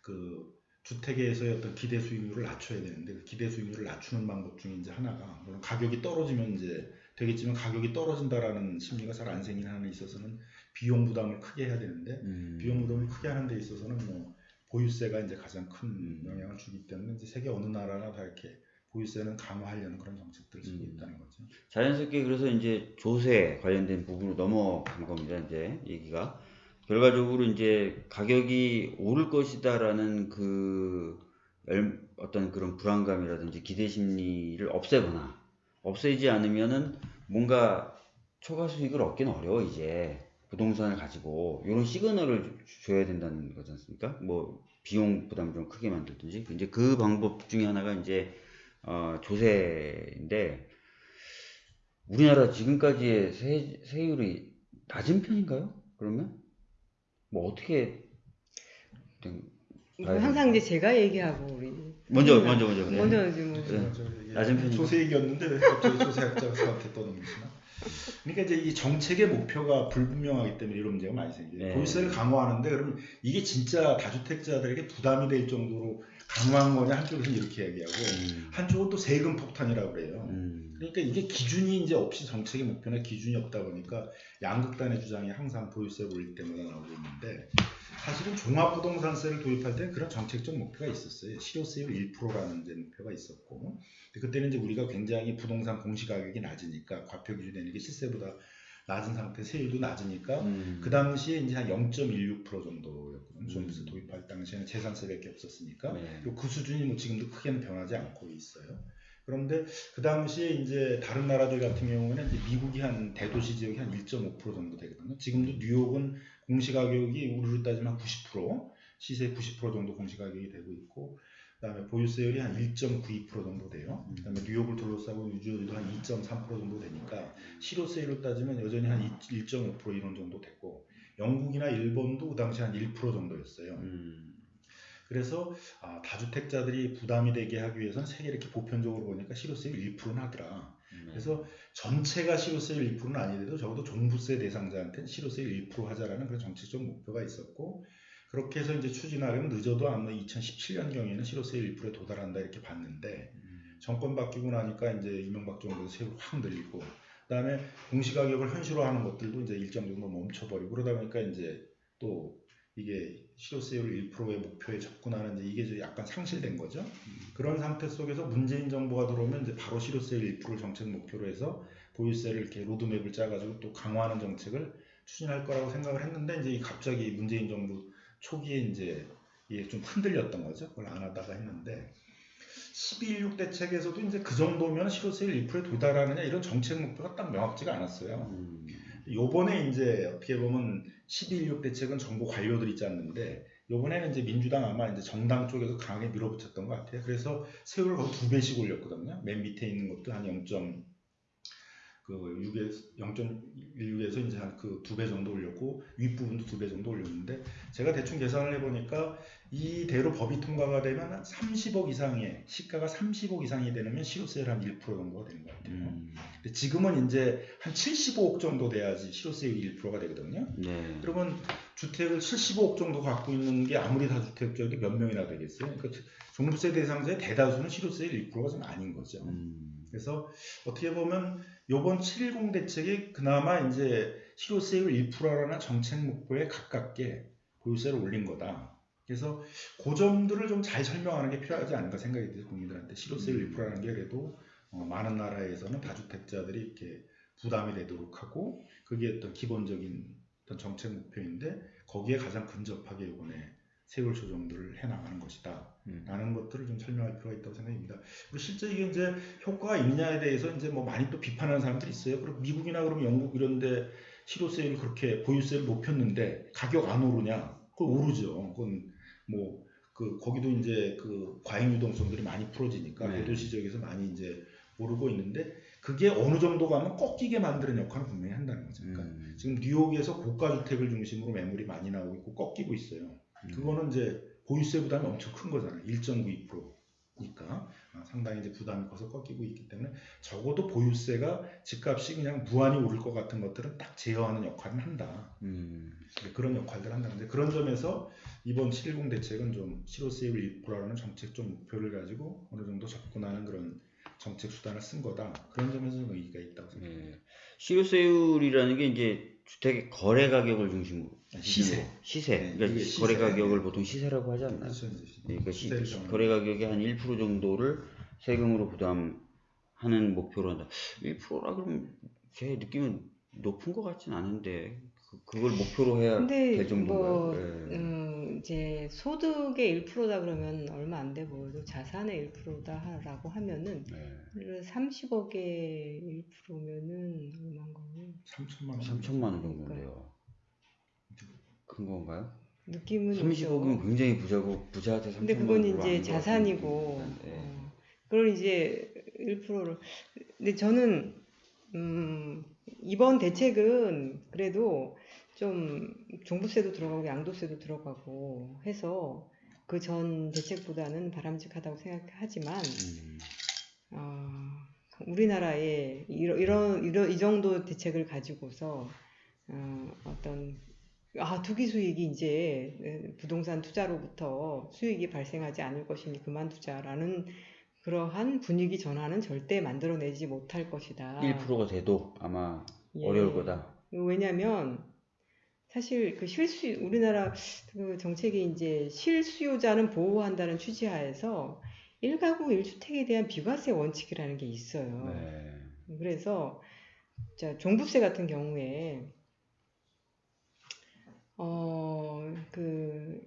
그 주택에서의 어떤 기대 수익률을 낮춰야 되는데 그 기대 수익률을 낮추는 방법 중에 이제 하나가 물론 가격이 떨어지면 이제 되겠지만 가격이 떨어진다라는 심리가 잘 안 생기는 한에 있어서는 비용 부담을 크게 해야 되는데 음. 비용 부담을 크게 하는 데 있어서는 뭐 보유세가 이제 가장 큰 영향을 주기 때문에 이제 세계 어느 나라나 다 이렇게 보유세는 강화하려는 그런 정책들을 쓰고 음. 있다는 거죠. 자연스럽게 그래서 이제 조세 관련된 부분으로 넘어간 겁니다. 이제 얘기가 결과적으로 이제 가격이 오를 것이다라는 그 열- 어떤 그런 불안감이라든지 기대 심리를 없애거나 없애지 않으면은 뭔가 초과 수익을 얻기는 어려워 이제 부동산을 가지고 이런 시그널을 주- 줘야 된다는 거지 않습니까? 뭐 비용 부담 좀 크게 만들든지 이제 그 방법 중에 하나가 이제 어, 조세인데 우리나라 지금까지의 세, 세율이 낮은 편인가요? 그러면 뭐 어떻게 항상 이제 제가 얘기하고 우리 먼저 먼저 먼저. 먼저 이제 뭐 네. 저 이게 낮은 편이고. 조세 얘기였는데 왜 갑자기 조세학자가 저한테 떠넘기시나? 그러니까 이제 이 정책의 목표가 불분명하기 때문에 이런 문제가 많이 생겨요. 네. 보유세를 강화하는데 그러면 이게 진짜 다주택자들에게 부담이 될 정도로 거냐 한쪽에서는 이렇게 얘기하고 음. 한쪽은 또 세금 폭탄이라고 그래요. 음. 그러니까 이게 기준이 이제 없이 정책의 목표나 기준이 없다 보니까 양극단의 주장이 항상 보유세를 올릴 때마다 나오고 있는데 사실은 종합부동산세를 도입할 때 그런 정책적 목표가 있었어요. 실효세율 1%라는 이제 목표가 있었고 그때는 이제 우리가 굉장히 부동산 공시가격이 낮으니까 과표 기준되는 게 시세보다 낮은 상태 세율도 낮으니까 음. 그 당시에 이제 한 0.16% 정도였거든요. 종부세 음. 도입할 당시에는 재산세밖에 없었으니까 네. 그 수준이 뭐 지금도 크게는 변하지 않고 있어요. 그런데 그 당시에 이제 다른 나라들 같은 경우에는 미국이 한 대도시 지역이 한 1.5% 정도 되거든요. 지금도 뉴욕은 공시가격이 우리로 따지면 90% 시세 90% 정도 공시가격이 되고 있고 그다음에 보유세율이 한 1.92% 정도 돼요. 그다음에 뉴욕을 둘러싸고 뉴저지도 한 2.3% 정도 되니까 실효세율로 따지면 여전히 한 1.5% 이런 정도 됐고 영국이나 일본도 그 당시 한 1% 정도였어요. 음. 그래서 아, 다주택자들이 부담이 되게 하기 위해서는 세계 이렇게 보편적으로 보니까 실효세율 1%는 하더라. 네. 그래서 전체가 실효세율 1%는 아니더라도 적어도 종부세 대상자한테는 실효세율 1% 하자라는 그런 정책적 목표가 있었고 그렇게 해서 이제 추진하려면 늦어도 아마 2017년경에는 실효세율 1%에 도달한다 이렇게 봤는데 음. 정권 바뀌고 나니까 이제 이명박 정부에서 세율 확 늘리고 그다음에 공시가격을 현실화하는 것들도 이제 일정 정도 멈춰버리고 그러다 보니까 이제 또 이게 실효세율 1%의 목표에 접근하는 이제 이게 약간 상실된 거죠. 그런 상태 속에서 문재인 정부가 들어오면 이제 바로 실효세율 1%를 정책 목표로 해서 보유세를 이렇게 로드맵을 짜가지고 또 강화하는 정책을 추진할 거라고 생각을 했는데 이제 이 갑자기 문재인 정부 초기에 이제 이게 좀 흔들렸던 거죠. 그걸 안 하다가 했는데 12.16 대책에서도 이제 그 정도면 실효세율 1%에 도달하느냐 이런 정책 목표가 딱 명확지가 않았어요. 음. 요번에 이제 어떻게 보면 12.16 대책은 정부 관료들이 짰는데 요번에는 이제 민주당 아마 이제 정당 쪽에서 강하게 밀어붙였던 것 같아요. 그래서 세율을 거의 두 배씩 올렸거든요. 맨 밑에 있는 것도 한 0. 그 6에서 0.16에서 이제 한 그 두 배 정도 올렸고 윗부분도 두 배 정도 올렸는데 제가 대충 계산을 해보니까 이대로 법이 통과가 되면 한 30억 이상의 시가가 30억 이상이 되면 실효세율 한1% 정도가 되는 것 같아요. 음. 근데 지금은 이제 한 75억 정도 돼야지 실효세율이 1%가 되거든요. 네. 그러면 주택을 75억 정도 갖고 있는 게 아무리 다주택자들이 몇 명이나 되겠어요? 그러니까 종부세 대상자의 대다수는 실효세율 1%가 좀 아닌 거죠. 음. 그래서 어떻게 보면 이번 710 대책이 그나마 이제 실효세율 1%라는 정책 목표에 가깝게 보유세를 올린 거다. 그래서 그 점들을 좀 잘 설명하는 게 필요하지 않을까 생각이 들어요 국민들한테 실효세율 1%라는 게 그래도 어, 많은 나라에서는 다주택자들이 이렇게 부담이 되도록 하고 그게 어떤 기본적인 어떤 정책 목표인데 거기에 가장 근접하게 이번에 세율 조정들을 해나가는 것이다. 음. 라는 것들을 좀 설명할 필요가 있다고 생각합니다. 그리고 실제 이게 이제 효과가 있느냐에 대해서 이제 뭐 많이 또 비판하는 사람들이 있어요. 그리고 미국이나 그러면 영국 이런데 실효세율 그렇게 보유세를 높였는데 가격 안 오르냐? 그건 오르죠. 그건 뭐 그 거기도 이제 그 과잉 유동성들이 많이 풀어지니까 네. 대도시 지역에서 많이 이제 오르고 있는데 그게 어느 정도 가면 꺾이게 만드는 역할을 분명히 한다는 거죠. 그러니까 음. 지금 뉴욕에서 고가 주택을 중심으로 매물이 많이 나오고 있고 꺾이고 있어요. 음. 그거는 이제 보유세 부담이 엄청 큰 거잖아요. 1.92%니까 아, 상당히 이제 부담이 커서 꺾이고 있기 때문에 적어도 보유세가 집값이 그냥 무한히 오를 것 같은 것들은 딱 제어하는 역할을 한다. 음. 그런 역할들을 한다는데 그런 점에서 이번 710 대책은 좀 실효세율 1%라는 정책적 목표를 가지고 어느 정도 접근하는 그런 정책 수단을 쓴 거다. 그런 점에서 좀 의의가 있다고 생각합니다. 네. 실효세율이라는 게 이제 주택의 거래 가격을 중심으로 시세. 시세. 네, 그러니까 시세. 거래 가격을 보통 시세라고 하지 않나요? 그렇죠. 이제 네, 그러니까 시, 거래 가격의 한 1% 정도를 세금으로 부담하는 목표로 한다. 1%라 그러면 제 느낌은 높은 것 같진 않은데 그, 그걸 목표로 해야 근데 될 정도인가요? 뭐 네. 음, 이제 소득의 1%다 그러면 얼마 안돼 보여도 자산의 1%다라고 하면은 네. 30억의 1%면은 얼마인 거예요? 3천만 원. 3천만 원 정도인데요. 큰 건가요? 느낌은 30억이면 있죠. 굉장히 부자고 부자한테 3천만 근데 원 그건 이제 자산이고 듭니다. 어, 그걸 이제 1%를 근데 저는 음, 이번 대책은 그래도 좀 종부세도 들어가고 양도세도 들어가고 해서 그 전 대책보다는 바람직하다고 생각하지만 음, 어, 우리나라에 이런, 이런, 이런, 이 정도 대책을 가지고서, 어, 어떤, 아, 투기 수익이 이제 부동산 투자로부터 수익이 발생하지 않을 것이니 그만두자라는 그러한 분위기 전환은 절대 만들어내지 못할 것이다. 1%가 돼도 아마 예. 어려울 거다. 왜냐면 사실 그 실수 우리나라 그 정책이 이제 실수요자는 보호한다는 취지하에서 1가구 1주택에 대한 비과세 원칙이라는 게 있어요. 네. 그래서 자, 종부세 같은 경우에 어, 그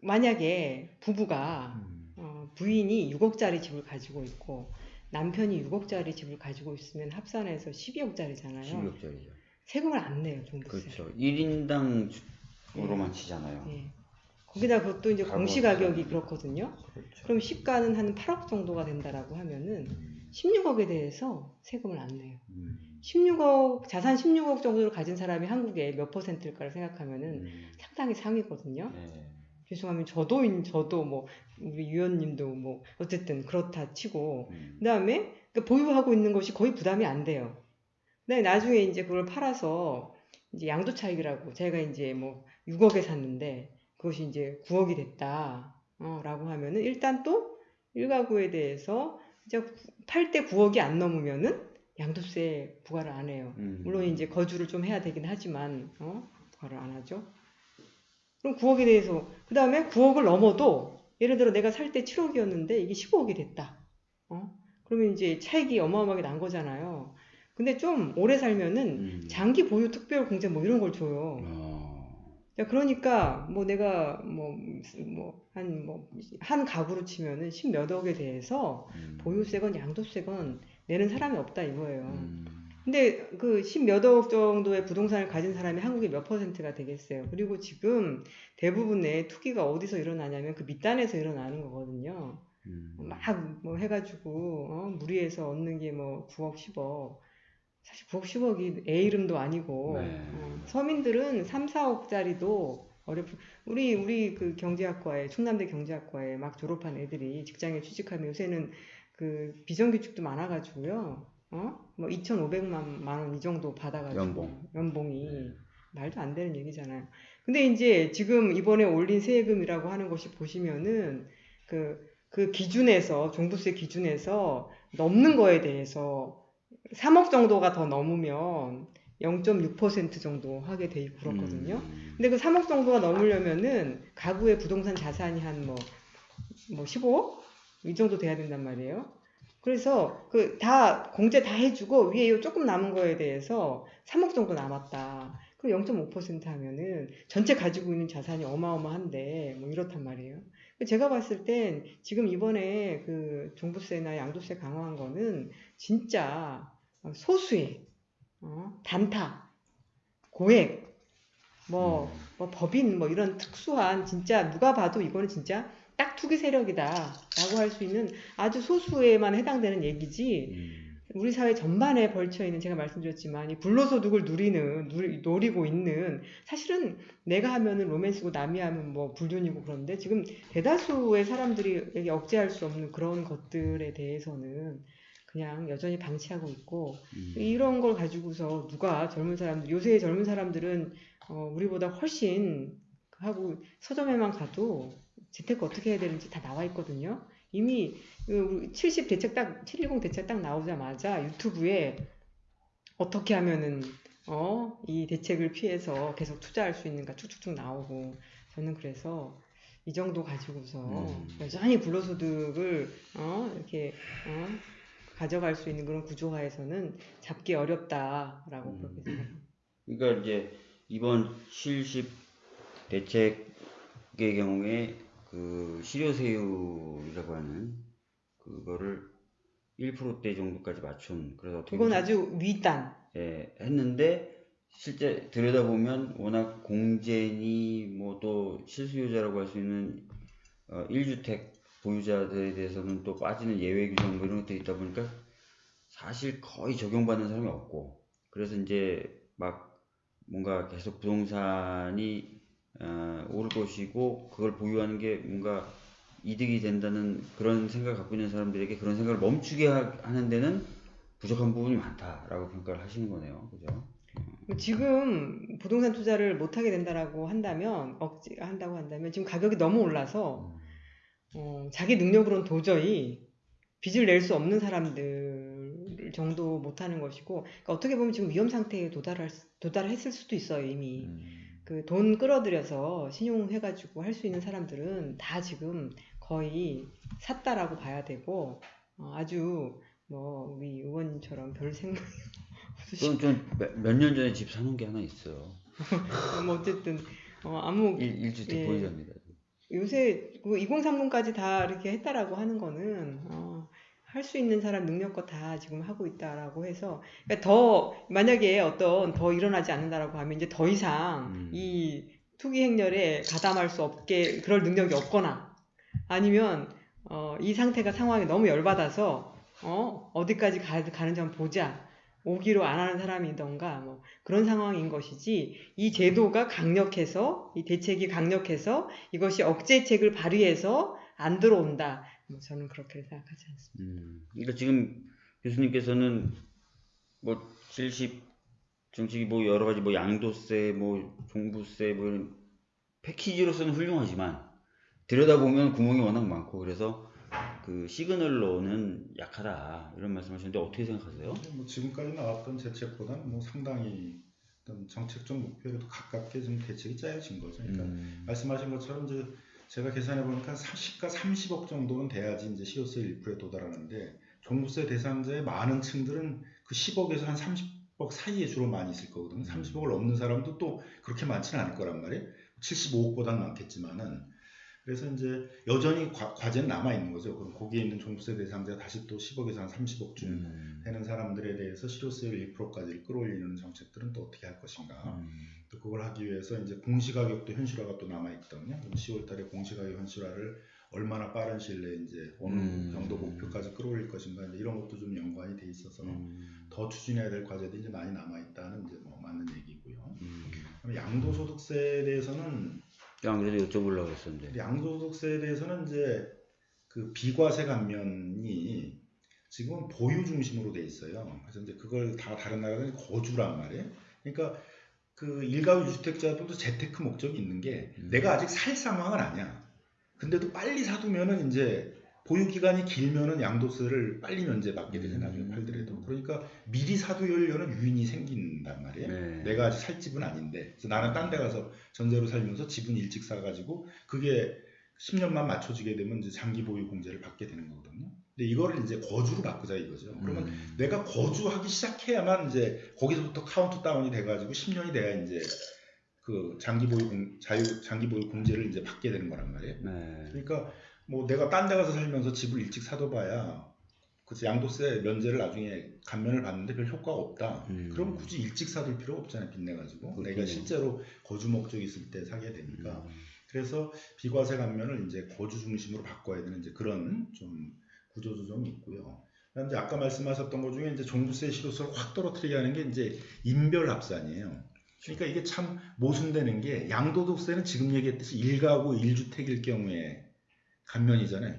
만약에 부부가 음, 어, 부인이 6억짜리 집을 가지고 있고 남편이 6억짜리 집을 가지고 있으면 합산해서 12억짜리잖아요. 12억짜리죠. 세금을 안 내요, 종부세. 그렇죠. 1인당으로만 치잖아요. 예. 거기다 그것도 이제 공시 가격이 비싸니까. 그렇거든요. 그렇죠. 그럼 시가는 한 8억 정도가 된다라고 하면은 음, 16억에 대해서 세금을 안 내요. 음, 16억, 자산 16억 정도를 가진 사람이 한국에 몇 퍼센트일까를 생각하면은 음, 상당히 상위거든요. 네. 죄송하면 저도, 인- 저도 뭐, 우리 유연님도 뭐, 어쨌든 그렇다 치고, 음, 그 다음에 보유하고 있는 것이 거의 부담이 안 돼요. 근데 나중에 이제 그걸 팔아서 이제 양도 차익이라고 제가 이제 뭐 6억에 샀는데 그것이 이제 9억이 됐다. 어, 라고 하면은 일단 또 1가구에 대해서 이제 팔때 9억이 안 넘으면은 양도세 부과를 안 해요. 음. 물론 이제 거주를 좀 해야 되긴 하지만 어? 부과를 안 하죠. 그럼 9억에 대해서 그 다음에 9억을 넘어도 예를 들어 내가 살 때 7억이었는데 이게 15억이 됐다. 어? 그러면 이제 차익이 어마어마하게 난 거잖아요. 근데 좀 오래 살면은 음. 장기 보유 특별 공제 뭐 이런 걸 줘요. 어, 자, 그러니까 뭐 내가 뭐뭐한뭐한 가구로 치면은 십몇 억에 대해서 음. 보유세건 양도세건 내는 사람이 없다 이거예요. 음, 근데 그 십몇 억 정도의 부동산을 가진 사람이 한국에 몇 퍼센트가 되겠어요. 그리고 지금 대부분의 투기가 어디서 일어나냐면 그 밑단에서 일어나는 거거든요. 음. 막뭐 해가지고 어, 무리해서 얻는 게 뭐 9억, 10억. 사실 9억, 10억이 애 이름도 아니고 네. 어, 서민들은 3, 4억짜리도 어렵. 우리 우리 그 경제학과에 충남대 경제학과에 막 졸업한 애들이 직장에 취직하면 요새는 그 비정규직도 많아가지고요. 어? 뭐 2,500만 원 이 정도 받아가지고 연봉. 연봉이 네. 말도 안 되는 얘기잖아요. 근데 이제 지금 이번에 올린 세금이라고 하는 것이 보시면은 그, 그 기준에서, 종부세 기준에서 넘는 거에 대해서 3억 정도가 더 넘으면 0.6% 정도 하게 돼 있고 그렇거든요. 음. 근데 그 3억 정도가 넘으려면은 가구의 부동산 자산이 한 뭐, 뭐 15억? 이 정도 돼야 된단 말이에요. 그래서 그 다 공제 다 해주고 위에 요 조금 남은 거에 대해서 3억 정도 남았다. 그럼 0.5% 하면은 전체 가지고 있는 자산이 어마어마한데 뭐 이렇단 말이에요. 제가 봤을 땐 지금 이번에 그 종부세나 양도세 강화한 거는 진짜 소수의 어? 단타, 고액, 뭐, 음. 뭐 법인 뭐 이런 특수한 진짜 누가 봐도 이거는 진짜 딱 투기 세력이다라고 할 수 있는 아주 소수에만 해당되는 얘기지 음. 우리 사회 전반에 벌쳐 있는 제가 말씀드렸지만 이 불로소득을 누리는 누리, 노리고 있는 사실은 내가 하면은 로맨스고 남이 하면 뭐 불륜이고 그런데 지금 대다수의 사람들이 억제할 수 없는 그런 것들에 대해서는 그냥 여전히 방치하고 있고 음. 이런 걸 가지고서 누가 젊은 사람들 요새 젊은 사람들은 어, 우리보다 훨씬 하고 서점에만 가도 재테크 어떻게 해야 되는지 다 나와 있거든요. 이미 그70 대책 딱 710 대책 딱 나오자마자 유튜브에 어떻게 하면은 어, 이 대책을 피해서 계속 투자할 수 있는가 쭉쭉쭉 나오고 저는 그래서 이 정도 가지고서 음. 여전히 불로소득을 어, 이렇게 어, 가져갈 수 있는 그런 구조화에서는 잡기 어렵다라고 음. 그렇게 생각합니다. 그러니까 이제 이번 실십 대책의 경우에 그 실효세율이라고 하는 그거를 1%대 정도까지 맞춘 그래서 어떻게 그건 아주 윗단. 예, 했는데 실제 들여다보면 워낙 공제니 뭐 또 실수요자라고 할 수 있는 어, 1주택 보유자들에 대해서는 또 빠지는 예외 규정 뭐 이런 것들이 있다 보니까 사실 거의 적용받는 사람이 없고 그래서 이제 막 뭔가 계속 부동산이 어, 오를 것이고 그걸 보유하는 게 뭔가 이득이 된다는 그런 생각을 갖고 있는 사람들에게 그런 생각을 멈추게 하, 하는 데는 부족한 부분이 많다라고 평가를 하시는 거네요. 그죠? 지금 부동산 투자를 못 하게 된다라고 한다면 억지 한다고 한다면 지금 가격이 너무 올라서 어, 자기 능력으로는 도저히 빚을 낼 수 없는 사람들 정도 못하는 것이고 그러니까 어떻게 보면 지금 위험 상태에 도달할 수- 도달했을 수도 있어요 이미 음. 그 돈 끌어들여서 신용 해가지고 할 수 있는 사람들은 다 지금 거의 샀다라고 봐야 되고 어, 아주 뭐 우리 의원님처럼 별 생각 저는 좀몇 년 전에 집 사놓은 게 하나 있어요. 뭐 어쨌든 어, 아무 일, 일주택 예. 보유자입니다. 요새 그 2030까지 다 이렇게 했다라고 하는 거는 어, 할 수 있는 사람 능력껏 다 지금 하고 있다라고 해서 그러니까 더 만약에 어떤 더 일어나지 않는다라고 하면 이제 더 이상 음. 이 투기 행렬에 가담할 수 없게 그럴 능력이 없거나 아니면 어, 이 상태가 상황이 너무 열받아서 어, 어디까지 가, 가는지 한번 보자 오기로 안 하는 사람이던가 뭐 그런 상황인 것이지 이 제도가 강력해서 이 대책이 강력해서 이것이 억제책을 발휘해서 안 들어온다. 뭐 저는 그렇게 생각하지 않습니다. 음, 그러니까 지금 교수님께서는 뭐 70, 정책이 뭐 여러 가지 뭐 양도세, 뭐 종부세, 뭐 이런 패키지로서는 훌륭하지만 들여다보면 구멍이 워낙 많고 그래서 그 시그널로는 약하다 이런 말씀하셨는데 어떻게 생각하세요? 뭐 지금까지 나왔던 대책보다는 뭐 상당히 어떤 정책적 목표에도 가깝게 좀 대책이 짜여진 거죠. 그러니까 음, 말씀하신 것처럼 이제 제가 계산해 보니까 시가 30억 정도는 돼야지 이제 시효세 1%에 도달하는데 종부세 대상자의 많은 층들은 그 10억에서 한 30억 사이에 주로 많이 있을 거거든요. 30억을 넘는 사람도 또 그렇게 많지는 않을 거란 말이에요. 75억보다는 많겠지만은 그래서 이제 여전히 과, 과제는 남아 있는 거죠. 그럼 거기에 있는 종부세 대상자 다시 또 10억에서 한 30억쯤 음, 되는 사람들에 대해서 실효세율 1%까지 끌어올리는 정책들은 또 어떻게 할 것인가. 음, 또 그걸 하기 위해서 이제 공시가격도 현실화가 또 남아 있거든요. 그럼 10월달에 공시가격 현실화를 얼마나 빠른 시일 내에 이제 어느 음. 정도 목표까지 끌어올릴 것인가 이제 이런 것도 좀 연관이 돼 있어서 음, 더 추진해야 될 과제들이 이제 많이 남아 있다는 이제 뭐 맞는 얘기고요. 음. 양도소득세에 대해서는 안 그래도 여쭤보려고 했었는데 양도소득세에 대해서는 이제 그 비과세 감면이 지금은 보유 중심으로 돼 있어요. 그래서 이제 그걸 다 다른 나라는 거주란 말이에요. 그러니까 그 일가구 주택자들도 재테크 목적이 있는 게 음. 내가 아직 살 상황은 아니야. 근데도 빨리 사두면은 이제 보유 기간이 길면은 양도세를 빨리 면제받게. 나중에 음. 팔더라도. 그러니까 미리 사두려는 유인이 생긴단 말이에요. 네. 내가 아직 살 집은 아닌데 그래서 나는 딴 데 가서 전세로 살면서 집은 일찍 사가지고 그게 10년만 맞춰지게 되면 이제 장기 보유 공제를 받게 되는 거거든요. 근데 이거를 이제 거주로 바꾸자 이거죠. 그러면 음, 내가 거주하기 시작해야만 이제 거기서부터 카운트 다운이 돼가지고 10년이 돼야 이제 그 장기 보유 공, 자유 장기 보유 공제를 이제 받게 되는 거란 말이에요. 네. 그러니까 뭐 내가 딴 데 가서 살면서 집을 일찍 사둬봐야 그치 양도세 면제를 나중에 감면을 받는데 별 효과가 없다. 음. 그럼 굳이 일찍 사둘 필요 없잖아요. 빚내 가지고 그렇군요. 내가 실제로 거주 목적이 있을 때 사게 되니까 음. 그래서 비과세 감면을 이제 거주 중심으로 바꿔야 되는 이제 그런 좀 구조 조정이 있고요. 그다음 이제 아까 말씀하셨던 것 중에 이제 종부세 실효세를 확 떨어뜨리게 하는 게 이제 인별 합산이에요. 그러니까 이게 참 모순되는 게 양도소득세는 지금 얘기했듯이 1가구 1주택일 경우에 감면이잖아요.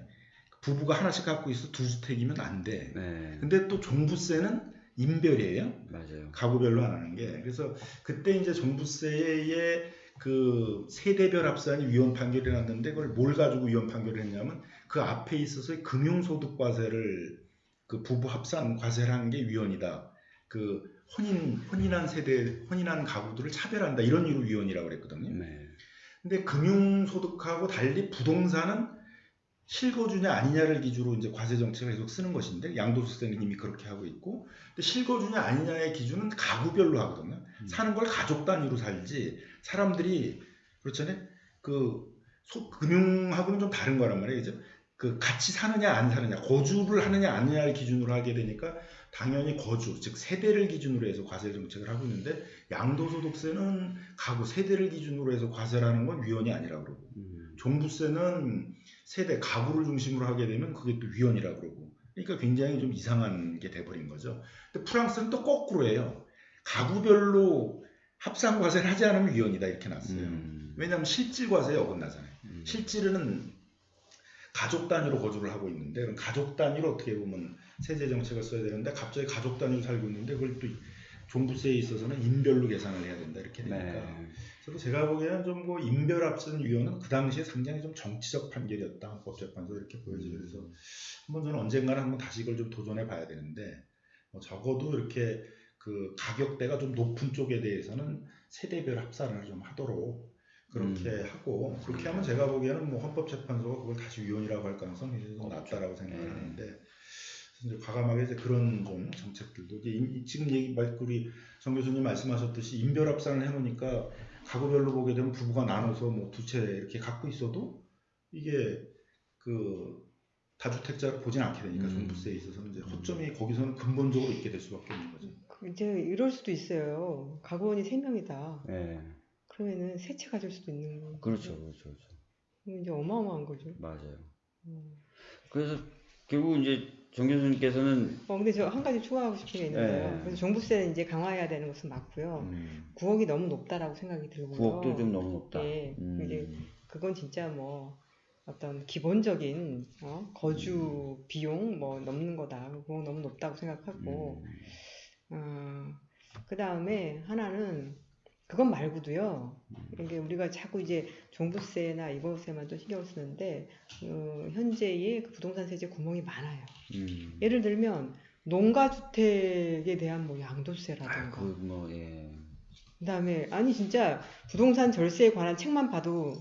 부부가 하나씩 갖고 있어 두 주택이면 안 돼. 네. 근데 또 종부세는 인별이에요. 맞아요. 가구별로 안 하는 게 그래서 그때 이제 종부세의 그 세대별 합산이 위헌 판결이 났는데 그걸 뭘 가지고 위헌 판결을 했냐면 그 앞에 있어서 금융소득 과세를 그 부부 합산 과세를 한 게 위헌이다. 그 혼인 혼인한 세대 혼인한 가구들을 차별한다 이런 이유로 위헌이라고 그랬거든요. 네. 근데 금융소득하고 달리 부동산은 실거주냐 아니냐를 기준으로 이제 과세 정책을 계속 쓰는 것인데 양도소득세는 이미 그렇게 하고 있고 근데 실거주냐 아니냐의 기준은 가구별로 하거든요. 음. 사는 걸 가족 단위로 살지 사람들이 그렇잖아요. 그 소- 금융하고는 좀 다른 거란 말이에요. 그죠? 그 같이 사느냐 안 사느냐 거주를 하느냐 안 하느냐를 기준으로 하게 되니까 당연히 거주 즉 세대를 기준으로 해서 과세 정책을 하고 있는데 양도소득세는 가구 세대를 기준으로 해서 과세를 하는 건 위헌이 아니라 그러고 음. 종부세는 세대 가구를 중심으로 하게 되면 그게 또 위헌이라 그러고 그러니까 굉장히 좀 이상한 게 돼버린 거죠. 근데 프랑스는 또 거꾸로예요. 가구별로 합산 과세를 하지 않으면 위헌이다 이렇게 놨어요. 음. 왜냐하면 실질 과세에 어긋나잖아요. 음. 실질은 가족 단위로 거주를 하고 있는데 그럼 가족 단위로 어떻게 보면 세제 정책을 써야 되는데 갑자기 가족 단위로 살고 있는데 그걸 또 종부세에 있어서는 인별로 계산을 해야 된다 이렇게 되니까 네. 그래서 제가 보기에는 좀 그 인별 합산 위원은 그 당시에 상당히 좀 정치적 판결이었다 헌법재판소 이렇게 보여져요. 그래서 한번 저는 언젠가는 한번 다시 이걸 좀 도전해 봐야 되는데 뭐 적어도 이렇게 그 가격대가 좀 높은 쪽에 대해서는 세대별 합산을 좀 하도록 그렇게 음. 하고 그렇게 하면 제가 보기에는 뭐 헌법재판소가 그걸 다시 위헌이라고 할 가능성이 좀. 낮다라고 생각을 네. 하는데 이제 과감하게 이제 그런 좀 정책들도 이제 이- 지금 얘기 말 우리 정 교수님 말씀하셨듯이 인별 합산을 해놓으니까 가구별로 보게 되면 부부가 나눠서 뭐 두 채 이렇게 갖고 있어도 이게 그 다주택자를 보진 않게 되니까 음. 종부세에 있어서는 이제 허점이 거기서는 근본적으로 있게 될 수밖에 없는 거죠. 그 이제 이럴 수도 있어요. 가구원이 세 명이다. 네. 그러면은 세 채 가질 수도 있는 거예요. 그렇죠, 그렇죠, 그렇죠. 이제 어마어마한 거죠. 맞아요. 음. 그래서 결국 이제 정 교수님께서는 어, 근데 저 한 가지 추가하고 싶은 게 있는데요. 네. 그래서 종부세는 이제 강화해야 되는 것은 맞고요. 음, 9억이 너무 높다라고 생각이 들고요. 9억도 좀 너무 높다. 예, 음, 이게 그건 진짜 뭐 어떤 기본적인 어, 거주 비용 뭐 넘는 거다. 그거 너무 높다고 생각하고 음, 어, 그 다음에 하나는 그것 말고도요. 이게 우리가 자꾸 이제 종부세나 이거세만 또 신경 쓰는데 어, 현재의 그 부동산 세제 구멍이 많아요. 음. 예를 들면 농가 주택에 대한 뭐 아, 양도세라든가 그뭐 예. 그다음에 아니 진짜 부동산 절세에 관한 책만 봐도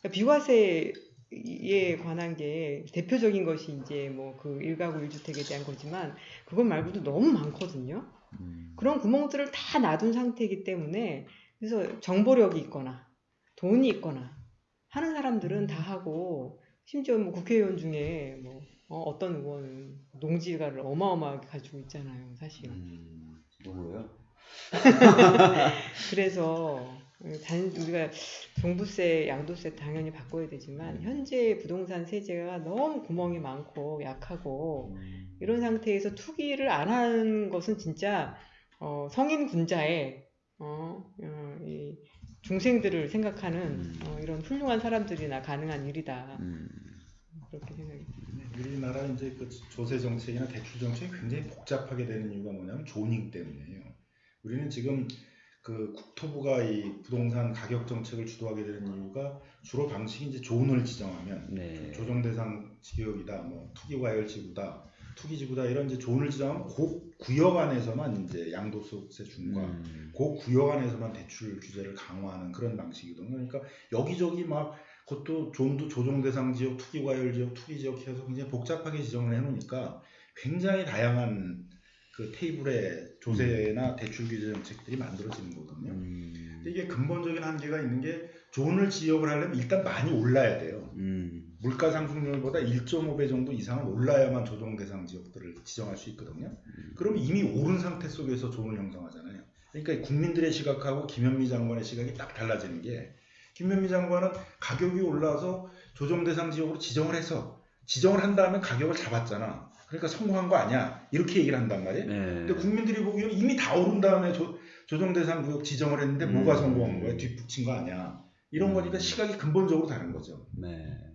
그러니까 비과세에 관한 게 대표적인 것이 이제 뭐 그 일가구 일주택에 대한 거지만 그것 말고도 너무 많거든요. 음. 그런 구멍들을 다 놔둔 상태이기 때문에 그래서 정보력이 있거나 돈이 있거나 하는 사람들은 다 하고 심지어 뭐 국회의원 중에 뭐 어, 떤 의원은 농지가를 어마어마하게 가지고 있잖아요, 사실. 음, 누구요? 그래서 단 우리가 종부세, 양도세 당연히 바꿔야 되지만 현재 부동산 세제가 너무 구멍이 많고 약하고 음. 이런 상태에서 투기를 안 하는 것은 진짜 어, 성인 군자의 어, 어, 이 중생들을 생각하는 음. 어, 이런 훌륭한 사람들이나 가능한 일이다 음. 그렇게 생각이 듭니다. 우리나라 이제 그 조세 정책이나 대출 정책이 굉장히 복잡하게 되는 이유가 뭐냐면 조닝 때문이에요. 우리는 지금 그 국토부가 이 부동산 가격 정책을 주도하게 되는 이유가 주로 방식이 이제 존을 지정하면 네. 조정 대상 지역이다, 뭐 투기 과열 지구다, 투기 지구다 이런 이제 존을 지정하면 그 구역 안에서만 이제 양도소득세 중과 음. 그 구역 안에서만 대출 규제를 강화하는 그런 방식이거든요. 그러니까 여기저기 막 그것도 존도 조정 대상 지역, 투기 과열 지역, 투기 지역 해서 굉장히 복잡하게 지정을 해놓으니까 굉장히 다양한 그 테이블에 조세나 대출 규제 정책들이 만들어지는 거거든요. 음. 이게 근본적인 한계가 있는 게 존을 지역을 하려면 일단 많이 올라야 돼요. 음. 물가 상승률보다 1.5배 정도 이상은 올라야만 조정 대상 지역들을 지정할 수 있거든요. 그럼 이미 오른 상태 속에서 존을 형성하잖아요. 그러니까 국민들의 시각하고 김현미 장관의 시각이 딱 달라지는 게 김현미 장관은 가격이 올라서 조정 대상 지역으로 지정을 해서 지정을 한 다음에 가격을 잡았잖아. 그러니까 성공한 거 아니야. 이렇게 얘기를 한단 말이에요. 네. 근데 국민들이 보기에는 이미 다 오른 다음에 조, 조정 대상 구역 지정을 했는데 뭐가 음. 성공한 거야? 뒷북친 거 아니야. 이런 음. 거니까 시각이 근본적으로 다른 거죠. 네.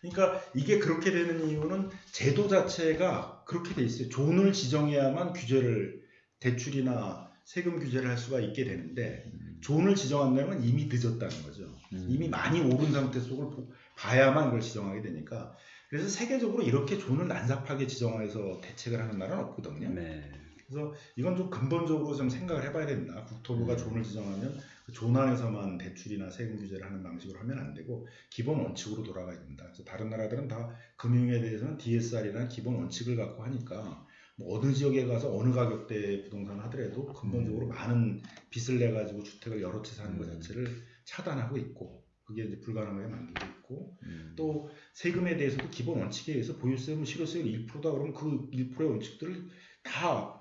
그러니까 이게 그렇게 되는 이유는 제도 자체가 그렇게 돼 있어요. 존을 지정해야만 규제를 대출이나 세금 규제를 할 수가 있게 되는데 존을 지정한다는 건 이미 늦었다는 거죠. 음. 이미 많이 오른 상태 속을 보- 봐야만 그걸 지정하게 되니까 그래서 세계적으로 이렇게 존을 난잡하게 지정해서 대책을 하는 나라는 없거든요. 네. 그래서 이건 좀 근본적으로 좀 생각을 해봐야 된다. 국토부가 음. 존을 지정하면 그존 안에서만 대출이나 세금 규제를 하는 방식으로 하면 안 되고 기본 원칙으로 돌아가야 된다. 그래서 다른 나라들은 다 금융에 대해서는 DSR이라는 기본 원칙을 갖고 하니까 뭐 어느 지역에 가서 어느 가격대의 부동산을 하더라도 근본적으로 많은 빚을 내 가지고 주택을 여러 채 사는 것 음. 자체를 차단하고 있고 그게 이제 불가능하게 만들고 있고 음. 또 세금에 대해서도 기본 원칙에 의해서 보유세는 실효세율 1%다 그러면 그 1%의 원칙들을 다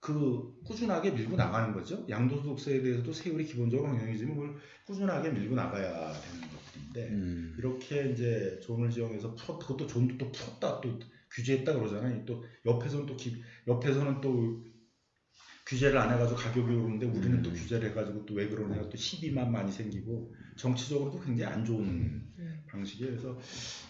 그 꾸준하게 밀고 나가는 거죠. 양도소득세에 대해서도 세율이 기본적으로 명해지면 그걸 꾸준하게 밀고 나가야 되는 것들인데 음. 이렇게 이제 존을 지정해서 풀었 그것도 존도 또 풀었다 또 규제했다 그러잖아요. 또 옆에서는 또 기, 옆에서는 또 규제를 안 해가지고 가격이 오르는데 우리는 또 음. 규제를 해가지고 또 왜 그러냐 또 시비만 많이 생기고 정치적으로도 굉장히 안 좋은 음. 방식이에요. 그래서